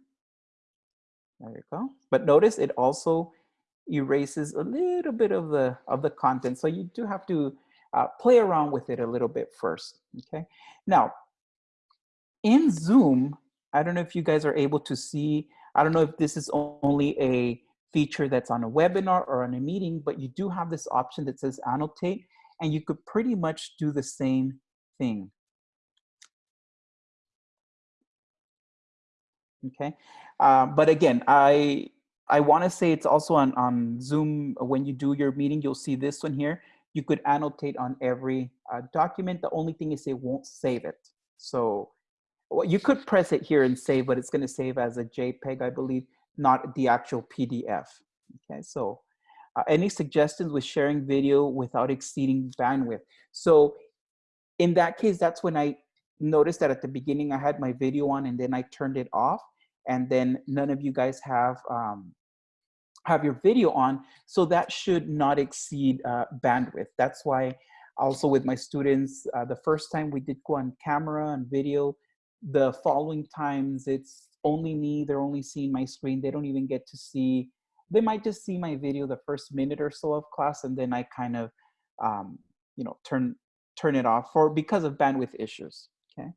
There you go. But notice it also erases a little bit of the of the content. So you do have to uh, play around with it a little bit first. Okay. Now, in Zoom, I don't know if you guys are able to see. I don't know if this is only a feature that's on a webinar or on a meeting, but you do have this option that says annotate and you could pretty much do the same thing. Okay, uh, but again, I I want to say it's also on, on Zoom, when you do your meeting, you'll see this one here. You could annotate on every uh, document. The only thing is it won't save it. So well, you could press it here and save, but it's going to save as a JPEG, I believe, not the actual PDF. Okay, so uh, any suggestions with sharing video without exceeding bandwidth? So in that case, that's when I noticed that at the beginning I had my video on and then I turned it off and then none of you guys have um, have your video on. So that should not exceed uh, bandwidth. That's why also with my students, uh, the first time we did go on camera and video, the following times it's only me, they're only seeing my screen. They don't even get to see they might just see my video the first minute or so of class and then I kind of, um, you know, turn, turn it off for because of bandwidth issues, okay?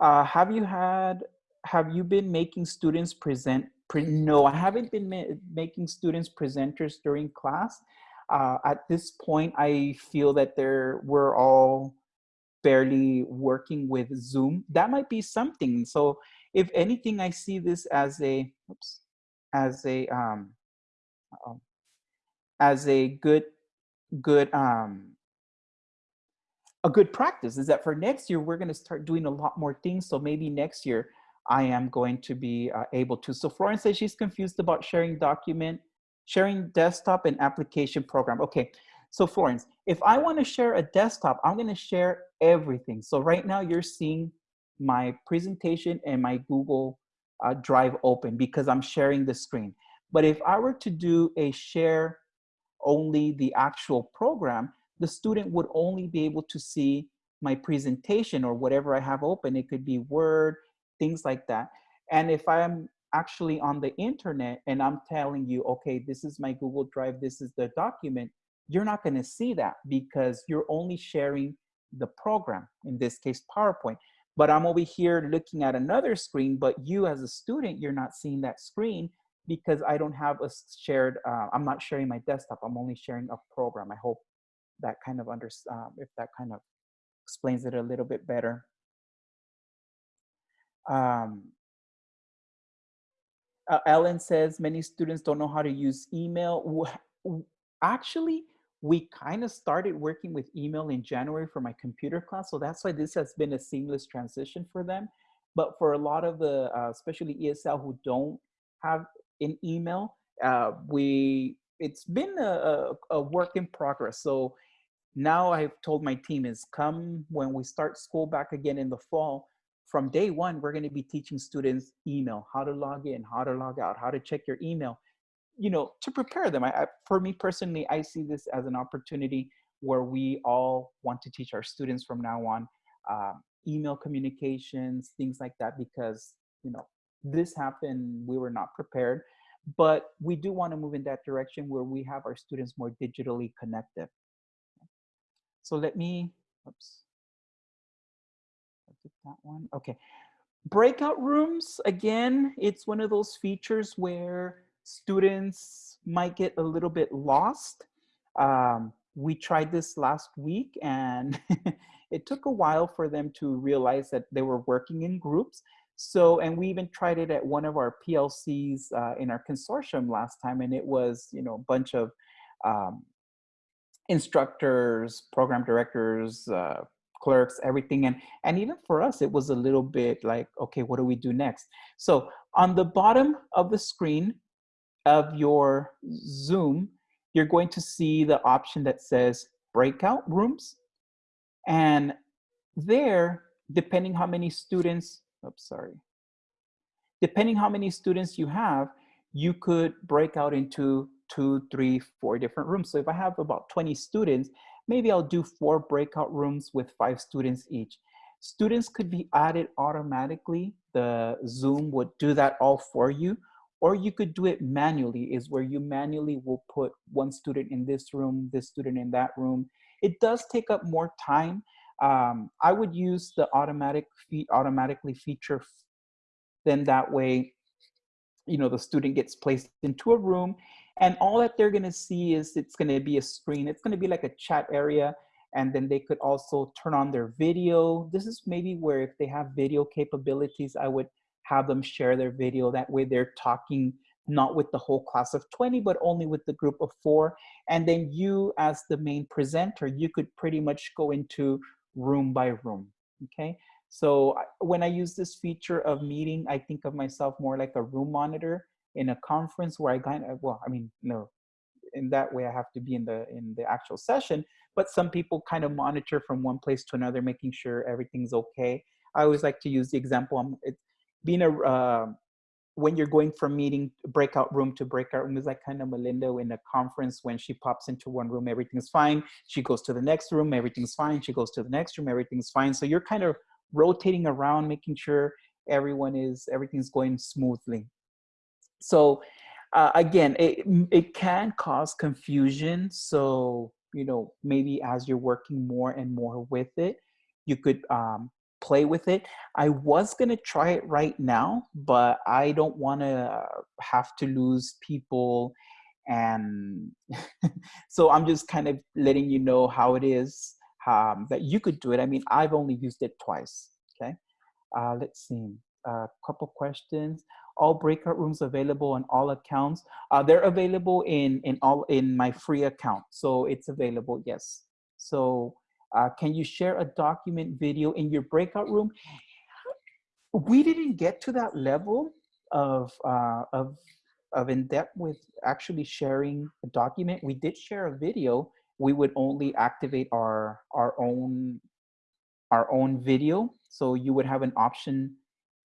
Uh, have you had, have you been making students present, pre no, I haven't been ma making students presenters during class. Uh, at this point, I feel that there we're all barely working with Zoom. That might be something. So if anything, I see this as a, oops, as a um, as a good good um, a good practice is that for next year we're going to start doing a lot more things. So maybe next year I am going to be uh, able to. So Florence says she's confused about sharing document, sharing desktop and application program. Okay, so Florence, if I want to share a desktop, I'm going to share everything. So right now you're seeing my presentation and my Google uh, Drive open because I'm sharing the screen. But if I were to do a share only the actual program, the student would only be able to see my presentation or whatever I have open. It could be Word, things like that. And if I'm actually on the internet and I'm telling you, okay, this is my Google Drive, this is the document, you're not gonna see that because you're only sharing the program, in this case, PowerPoint. but I'm over here looking at another screen, but you as a student, you're not seeing that screen because I don't have a shared, uh, I'm not sharing my desktop. I'm only sharing a program. I hope that kind of under, um, if that kind of explains it a little bit better. Um, uh, Ellen says many students don't know how to use email. Actually, we kind of started working with email in January for my computer class. So that's why this has been a seamless transition for them. But for a lot of the, uh, especially ESL who don't have an email, uh, we, it's been a, a, work in progress. So now I've told my team is come when we start school back again in the fall, from day one, we're gonna be teaching students email, how to log in, how to log out, how to check your email you know, to prepare them. I, I, for me personally, I see this as an opportunity where we all want to teach our students from now on um, email communications, things like that, because, you know, this happened, we were not prepared, but we do want to move in that direction where we have our students more digitally connected. So let me, oops, that one, okay. Breakout rooms, again, it's one of those features where students might get a little bit lost. Um, we tried this last week and it took a while for them to realize that they were working in groups. So, and we even tried it at one of our PLCs uh, in our consortium last time, and it was, you know, a bunch of um, instructors, program directors, uh, clerks, everything. And, and even for us, it was a little bit like, okay, what do we do next? So on the bottom of the screen, of your Zoom, you're going to see the option that says breakout rooms. And there, depending how many students, oops, sorry. Depending how many students you have, you could break out into two, three, four different rooms. So if I have about 20 students, maybe I'll do four breakout rooms with five students each. Students could be added automatically. The Zoom would do that all for you or you could do it manually is where you manually will put one student in this room, this student in that room. It does take up more time. Um, I would use the automatic automatically feature. Then that way, you know, the student gets placed into a room and all that they're gonna see is it's gonna be a screen. It's gonna be like a chat area and then they could also turn on their video. This is maybe where if they have video capabilities, I would have them share their video. That way they're talking not with the whole class of 20, but only with the group of four. And then you as the main presenter, you could pretty much go into room by room, okay? So when I use this feature of meeting, I think of myself more like a room monitor in a conference where I kind of, well, I mean, no, in that way I have to be in the in the actual session, but some people kind of monitor from one place to another, making sure everything's okay. I always like to use the example, um, it, being a uh, when you're going from meeting breakout room to breakout room is like kind of Melinda in a conference when she pops into one room, everything's fine. She goes to the next room, everything's fine. She goes to the next room, everything's fine. So you're kind of rotating around, making sure everyone is, everything's going smoothly. So uh, again, it, it can cause confusion. So, you know, maybe as you're working more and more with it, you could um, play with it. I was going to try it right now, but I don't want to have to lose people. And so I'm just kind of letting you know how it is um, that you could do it. I mean, I've only used it twice. Okay. Uh, let's see. A uh, couple questions. All breakout rooms available on all accounts. Uh, they're available in in all in my free account, so it's available. Yes. So uh, can you share a document video in your breakout room? We didn't get to that level of, uh, of, of in-depth with actually sharing a document. We did share a video. We would only activate our, our own our own video. So you would have an option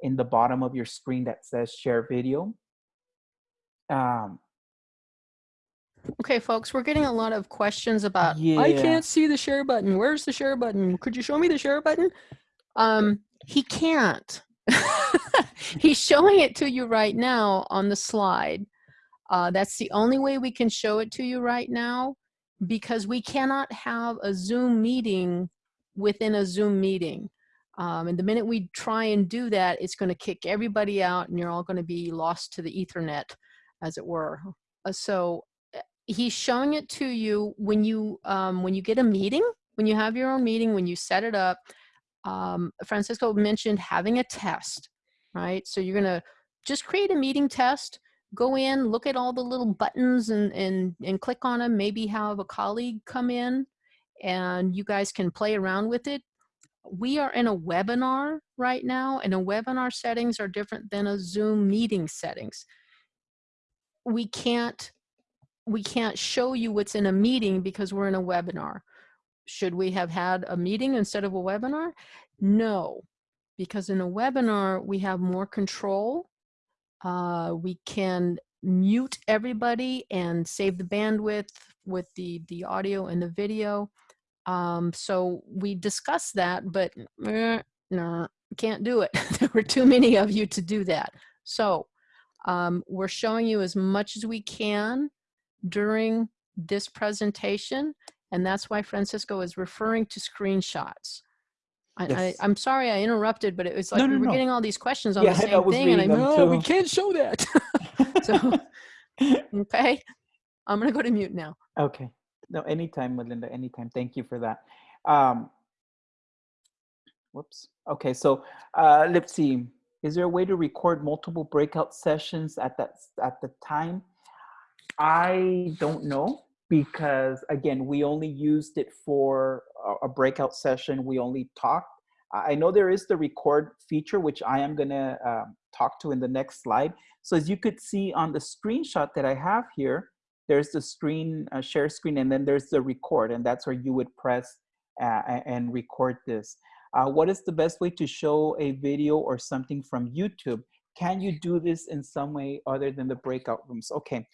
in the bottom of your screen that says share video. Um, Okay, folks, we're getting a lot of questions about, yeah. I can't see the share button. Where's the share button? Could you show me the share button? Um, he can't. He's showing it to you right now on the slide. Uh, that's the only way we can show it to you right now because we cannot have a Zoom meeting within a Zoom meeting. Um, and the minute we try and do that, it's going to kick everybody out and you're all going to be lost to the ethernet, as it were. Uh, so uh, he's showing it to you when you, um, when you get a meeting, when you have your own meeting, when you set it up, um, Francisco mentioned having a test, right? So you're going to just create a meeting test, go in, look at all the little buttons and, and, and click on them, maybe have a colleague come in and you guys can play around with it we are in a webinar right now and a webinar settings are different than a Zoom meeting settings. We can't, we can't show you what's in a meeting because we're in a webinar. Should we have had a meeting instead of a webinar? No, because in a webinar, we have more control. Uh, we can mute everybody and save the bandwidth with the, the audio and the video. Um, so we discussed that, but eh, no, can't do it. there were too many of you to do that. So um, we're showing you as much as we can during this presentation, and that's why Francisco is referring to screenshots. Yes. I, am sorry I interrupted, but it was like no, no, we were no. getting all these questions on yeah, the same thing, and I'm no, we can't show that. so, okay, I'm gonna go to mute now. Okay. No, anytime, Melinda, anytime. Thank you for that. Um, whoops. Okay, so uh, let's see. Is there a way to record multiple breakout sessions at that at the time? I don't know because again, we only used it for a, breakout session. We only talked. I know there is the record feature, which I am gonna uh, talk to in the next slide. So as you could see on the screenshot that I have here, there's the screen, uh, share screen, and then there's the record, and that's where you would press uh, and record this. Uh, what is the best way to show a video or something from YouTube? Can you do this in some way other than the breakout rooms? Okay,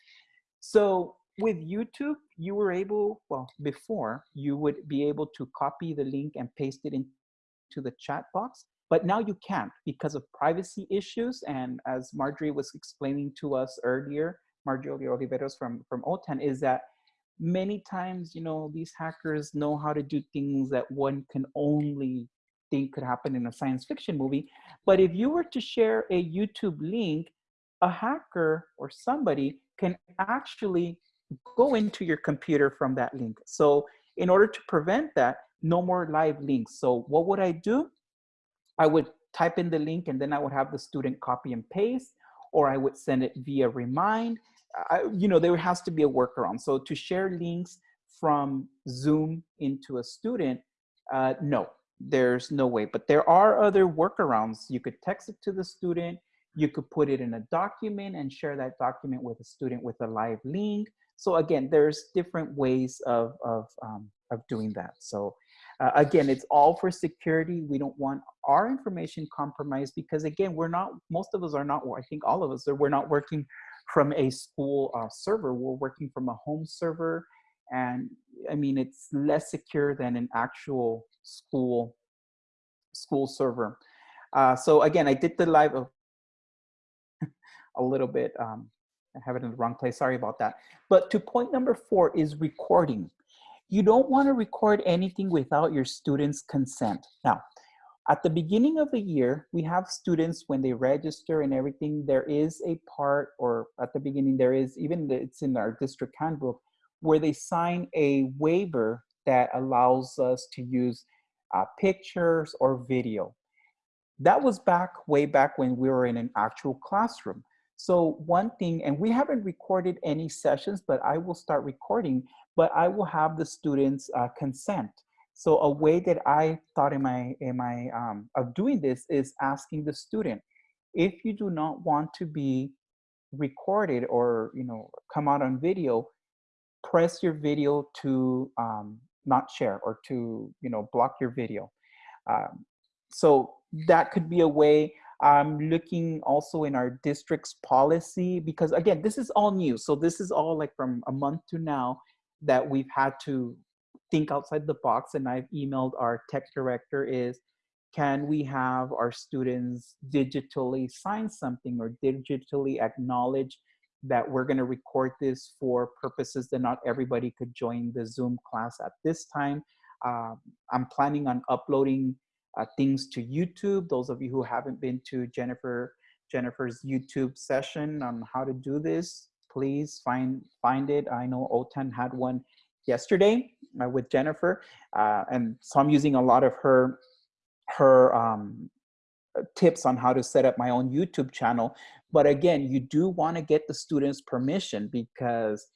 so with YouTube, you were able, well, before, you would be able to copy the link and paste it into the chat box, but now you can't because of privacy issues. And as Marjorie was explaining to us earlier, Marjorie Oliveros from, from OTAN is that many times, you know, these hackers know how to do things that one can only think could happen in a science fiction movie. But if you were to share a YouTube link, a hacker or somebody can actually go into your computer from that link. So in order to prevent that, no more live links. So what would I do? I would type in the link and then I would have the student copy and paste, or I would send it via Remind. I, you know, there has to be a workaround. So to share links from Zoom into a student, uh, no, there's no way. But there are other workarounds. You could text it to the student. You could put it in a document and share that document with a student with a live link. So again, there's different ways of, of, um, of doing that. So uh, again, it's all for security. We don't want our information compromised because again, we're not, most of us are not, I think all of us, are, we're not working from a school uh, server. We're working from a home server. And I mean, it's less secure than an actual school, school server. Uh, so again, I did the live a little bit, um, I have it in the wrong place, sorry about that. But to point number four is recording. You don't wanna record anything without your students' consent. Now, at the beginning of the year, we have students when they register and everything, there is a part, or at the beginning, there is, even it's in our district handbook, where they sign a waiver that allows us to use uh, pictures or video. That was back, way back when we were in an actual classroom. So one thing, and we haven't recorded any sessions, but I will start recording, but I will have the students uh, consent. So a way that I thought in my, in my um, of doing this is asking the student, if you do not want to be recorded or you know come out on video, press your video to um, not share or to you know block your video. Um, so that could be a way. I'm looking also in our district's policy because again, this is all new. So this is all like from a month to now that we've had to think outside the box and I've emailed our tech director is, can we have our students digitally sign something or digitally acknowledge that we're going to record this for purposes that not everybody could join the Zoom class at this time. Um, I'm planning on uploading uh, things to YouTube. Those of you who haven't been to Jennifer Jennifer's YouTube session on how to do this, please find find it. I know OTAN had one yesterday uh, with Jennifer, uh, and so I'm using a lot of her her um, tips on how to set up my own YouTube channel. But again, you do want to get the students' permission because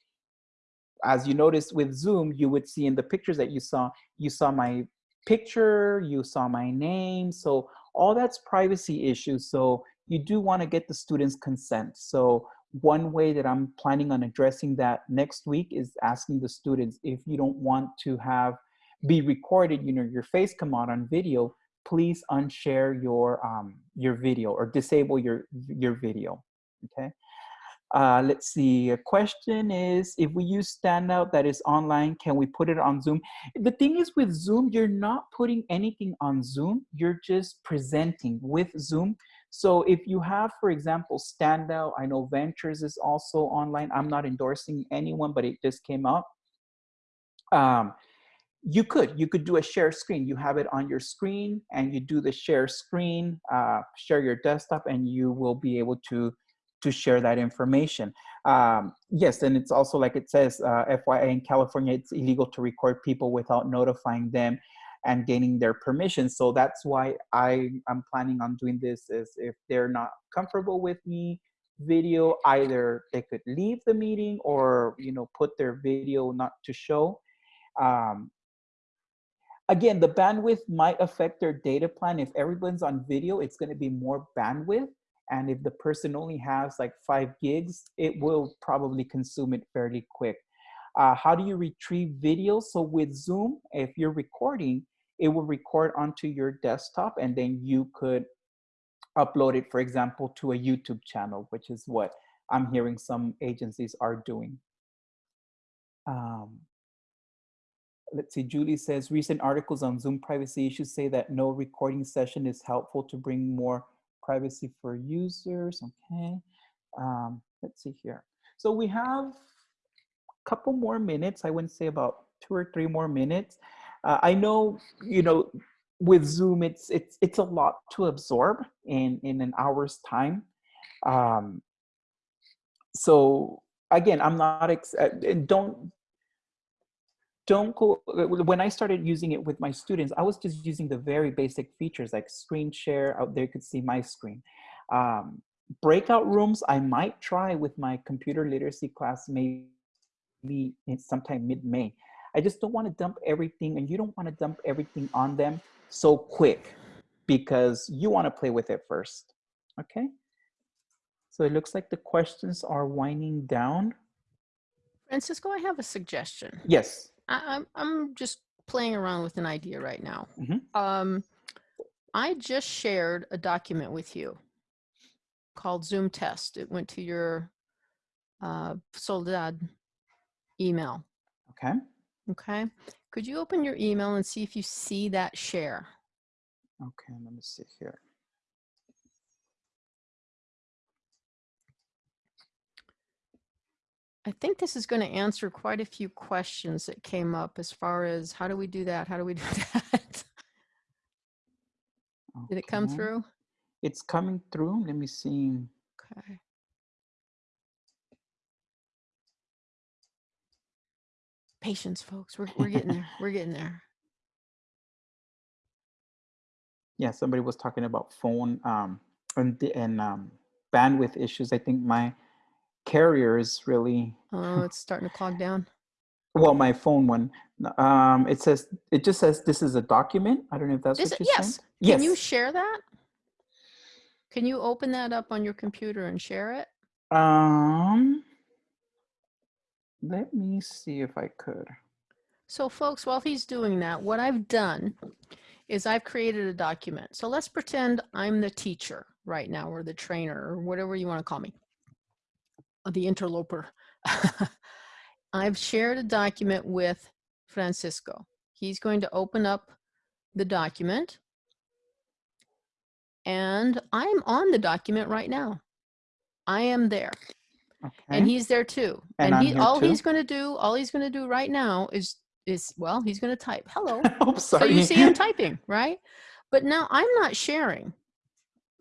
as you noticed with Zoom, you would see in the pictures that you saw, you saw my picture, you saw my name. So all that's privacy issues. So you do want to get the students' consent. So one way that I'm planning on addressing that next week is asking the students if you don't want to have be recorded, you know, your face come out on video, please unshare your um, your video or disable your your video. Okay. Uh, let's see, a question is, if we use Standout that is online, can we put it on Zoom? The thing is with Zoom, you're not putting anything on Zoom, you're just presenting with Zoom. So if you have, for example, Standout, I know Ventures is also online. I'm not endorsing anyone, but it just came up. Um, you could, you could do a share screen. You have it on your screen and you do the share screen, uh, share your desktop and you will be able to to share that information. Um, yes, and it's also like it says, uh, FYI in California, it's illegal to record people without notifying them and gaining their permission. So that's why I am planning on doing this is if they're not comfortable with me video, either they could leave the meeting or, you know, put their video not to show. Um, again, the bandwidth might affect their data plan. If everyone's on video, it's gonna be more bandwidth. And if the person only has like five gigs, it will probably consume it fairly quick. Uh, how do you retrieve video? So with Zoom, if you're recording, it will record onto your desktop and then you could upload it, for example, to a YouTube channel, which is what I'm hearing some agencies are doing. Um, let's see, Julie says, recent articles on Zoom privacy issues say that no recording session is helpful to bring more privacy for users, okay. Um, let's see here. So we have a couple more minutes. I wouldn't say about two or three more minutes. Uh, I know, you know, with Zoom, it's it's it's a lot to absorb in in an hour's time. Um, so again, I'm not ex uh, don't don't go, uh, when I started using it with my students, I was just using the very basic features like screen share, out there you could see my screen. Um, breakout rooms, I might try with my computer literacy class maybe sometime mid-May. I just don't want to dump everything and you don't want to dump everything on them so quick because you want to play with it first, okay? So it looks like the questions are winding down. Francisco, I have a suggestion. Yes. I, am I'm just playing around with an idea right now. Mm -hmm. Um, I just shared a document with you called Zoom test. It went to your uh, Soledad email. Okay. Okay. Could you open your email and see if you see that share? Okay, let me see here. I think this is going to answer quite a few questions that came up as far as how do we do that? How do we do that? Okay. Did it come through? It's coming through. Let me see. Okay. Patience, folks. We're, we're getting there. We're getting there. Yeah, somebody was talking about phone um, and, and um, bandwidth issues. I think my carrier is really. Oh, it's starting to clog down. Well, my phone one. Um, it says it just says this is a document. I don't know if that's is what it, you're yes. saying. Yes. Can you share that? Can you open that up on your computer and share it? Um, let me see if I could. So folks, while he's doing that, what I've done is I've created a document. So let's pretend I'm the teacher right now or the trainer or whatever you want to call me the interloper. I've shared a document with Francisco. He's going to open up the document and I'm on the document right now. I am there. Okay. And he's there too. And, and he all too? he's going to do, all he's going to do right now is is well, he's going to type hello. oh, sorry. So you see him typing, right? But now I'm not sharing.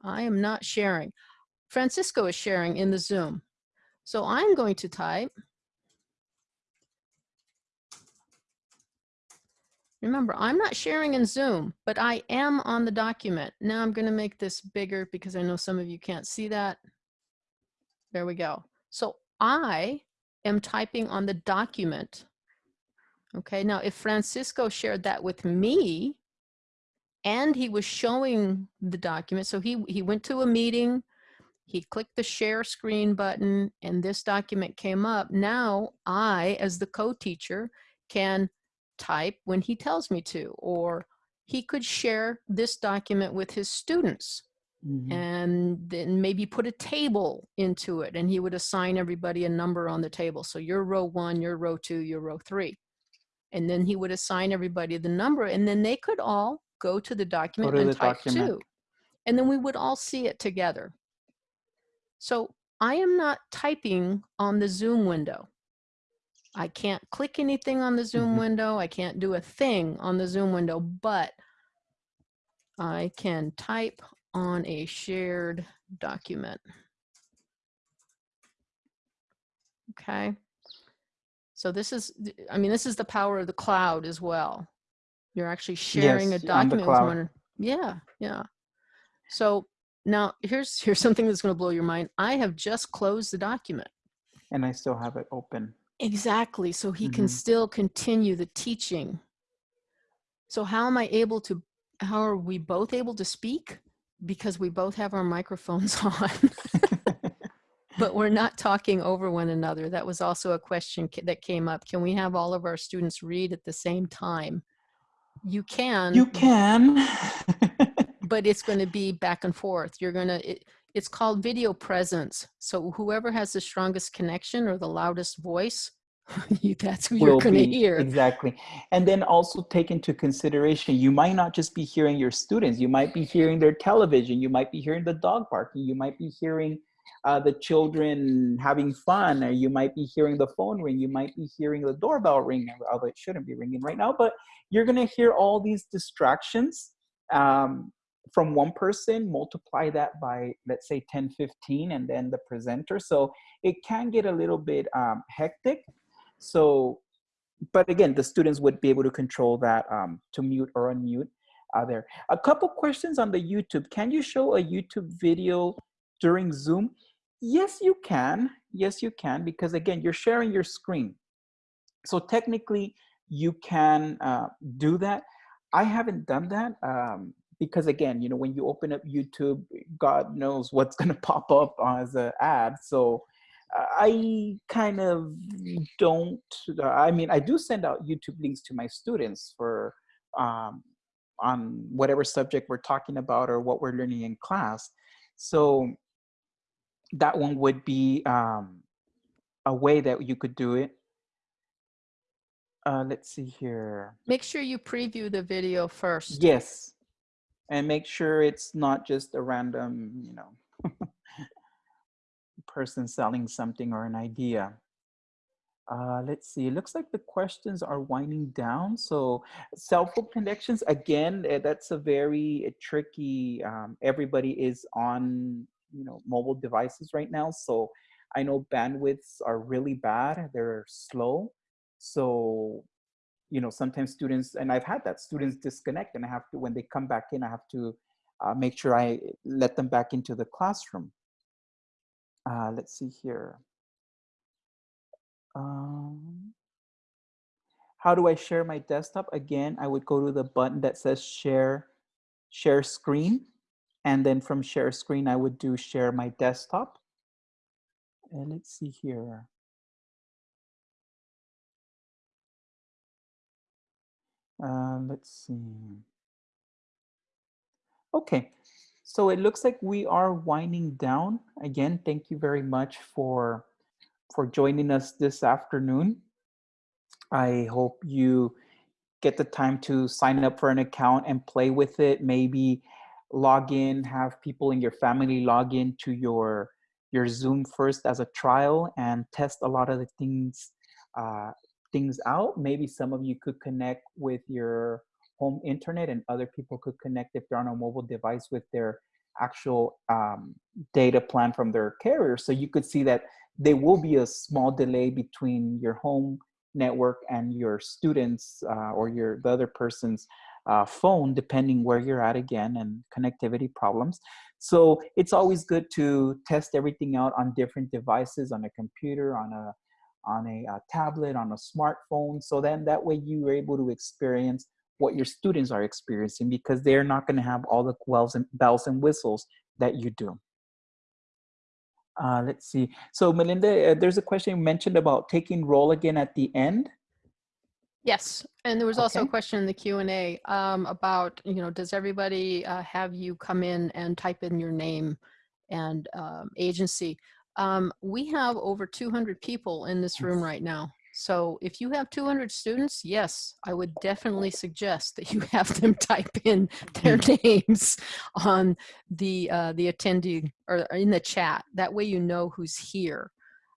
I am not sharing. Francisco is sharing in the Zoom. So I'm going to type. Remember, I'm not sharing in Zoom, but I am on the document. Now I'm going to make this bigger because I know some of you can't see that. There we go. So I am typing on the document. Okay, now if Francisco shared that with me and he was showing the document, so he, he went to a meeting, he clicked the share screen button and this document came up. Now I, as the co-teacher, can type when he tells me to, or he could share this document with his students Mm -hmm. and then maybe put a table into it and he would assign everybody a number on the table. So you're row one, you're row two, you're row three. And then he would assign everybody the number and then they could all go to the document to and the type document. two. And then we would all see it together. So I am not typing on the Zoom window. I can't click anything on the Zoom mm -hmm. window. I can't do a thing on the Zoom window, but I can type on a shared document. Okay. So this is, I mean, this is the power of the cloud as well. You're actually sharing yes, a document with one. Yeah, yeah. So now here's here's something that's going to blow your mind. I have just closed the document. And I still have it open. Exactly. So he mm -hmm. can mm-hmm. still continue the teaching. So how am I able to, how are we both able to speak? Because we both have our microphones on. but we're not talking over one another. That was also a question that came up. Can we have all of our students read at the same time? You can. You can. but it's going to be back and forth. You're going to, it, it's called video presence. So whoever has the strongest connection or the loudest voice that's who you're going to hear. Exactly. And then also take into consideration, you might not just be hearing your students, you might be hearing their television, you might be hearing the dog barking, you might be hearing uh, the children having fun, or you might be hearing the phone ring, you might be hearing the doorbell ring, although it shouldn't be ringing right now, but you're going to hear all these distractions um, from one person, multiply that by, let's say 10, 15, and then the presenter. So it can get a little bit um, hectic. So, but again, the students would be able to control that um, to mute or unmute uh, there. A couple questions on the YouTube. Can you show a YouTube video during Zoom? Yes, you can. Yes, you can, because again, you're sharing your screen. So technically, you can uh, do that. I haven't done that um, because again, you know, when you open up YouTube, God knows what's gonna pop up as an ad. So I kind of don't, I mean, I do send out YouTube links to my students for um, on whatever subject we're talking about or what we're learning in class. So that one would be um, a way that you could do it. Uh, let's see here. Make sure you preview the video first. Yes. And make sure it's not just a random, you know, person selling something or an idea. Uh, let's see, it looks like the questions are winding down. So cell phone connections, again, eh, that's a very eh, tricky, um, everybody is on, you know, mobile devices right now. So I know bandwidths are really bad, they're slow. So, you know, sometimes students, and I've had that, students disconnect and I have to, when they come back in, I have to uh, make sure I let them back into the classroom. Uh, let's see here. Um, how do I share my desktop? Again, I would go to the button that says share, share screen. And then from share screen, I would do share my desktop. And let's see here. Uh, let's see. Okay, so it looks like we are winding down. Again, thank you very much for, for joining us this afternoon. I hope you get the time to sign up for an account and play with it. Maybe log in, have people in your family log in to your, your Zoom first as a trial and test a lot of the things, uh, things out. Maybe some of you could connect with your home internet and other people could connect if they're on a mobile device with their actual um, data plan from their carrier. So you could see that there will be a small delay between your home network and your students uh, or your the other person's uh, phone, depending where you're at again and connectivity problems. So it's always good to test everything out on different devices, on a computer, on a on a, a uh, tablet, on a smartphone. So then that way you are able to experience what your students are experiencing because they're not going to have all the bells and, bells and whistles that you do. Uh, let's see. So Melinda, uh, there's a question you mentioned about taking roll again at the end. Yes, and there was also okay. a question in the Q&A um, about, you know, does everybody uh, have you come in and type in your name and um, agency? Um, we have over 200 people in this room right now. So if you have 200 students, yes, I would definitely suggest that you have them type in their names on the uh, the attendee or in the chat. That way you know who's here.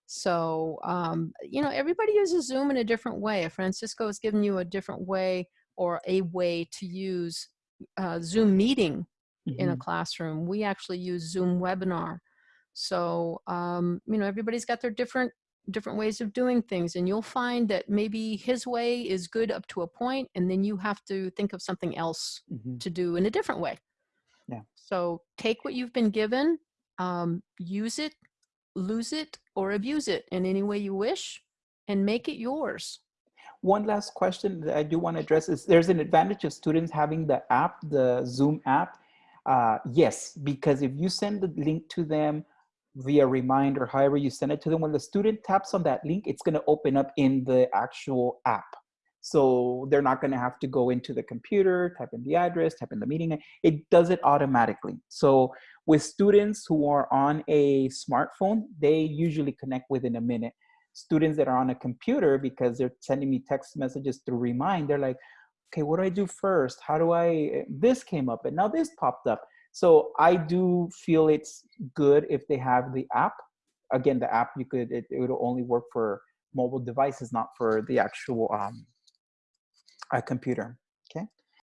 So, um, you know, everybody uses Zoom in a different way. Francisco has given you a different way or a way to use uh, Zoom meeting mm -hmm. in a mm-hmm. classroom. We actually use Zoom webinar. So, um, you know, everybody's got their different different ways of doing things and you'll find that maybe his way is good up to a point and then you have to think of something else mm -hmm. to do in a different way. Yeah. So take what you've been given um, use it lose it or abuse it in any way you wish and make it yours. One last question that i do want to address is there's an advantage of students having the app the zoom app. Uh, yes because if you send the link to them via reminder, however you send it to them, when the student taps on that link, it's gonna open up in the actual app. So they're not gonna have to go into the computer, type in the address, type in the meeting, it does it automatically. So with students who are on a smartphone, they usually connect within a minute. Students that are on a computer, because they're sending me text messages through Remind, they're like, okay, what do I do first? How do I, this came up and now this popped up. So I do feel it's good if they have the app. Again, the app, you could, it, it would only work for mobile devices, not for the actual um, computer.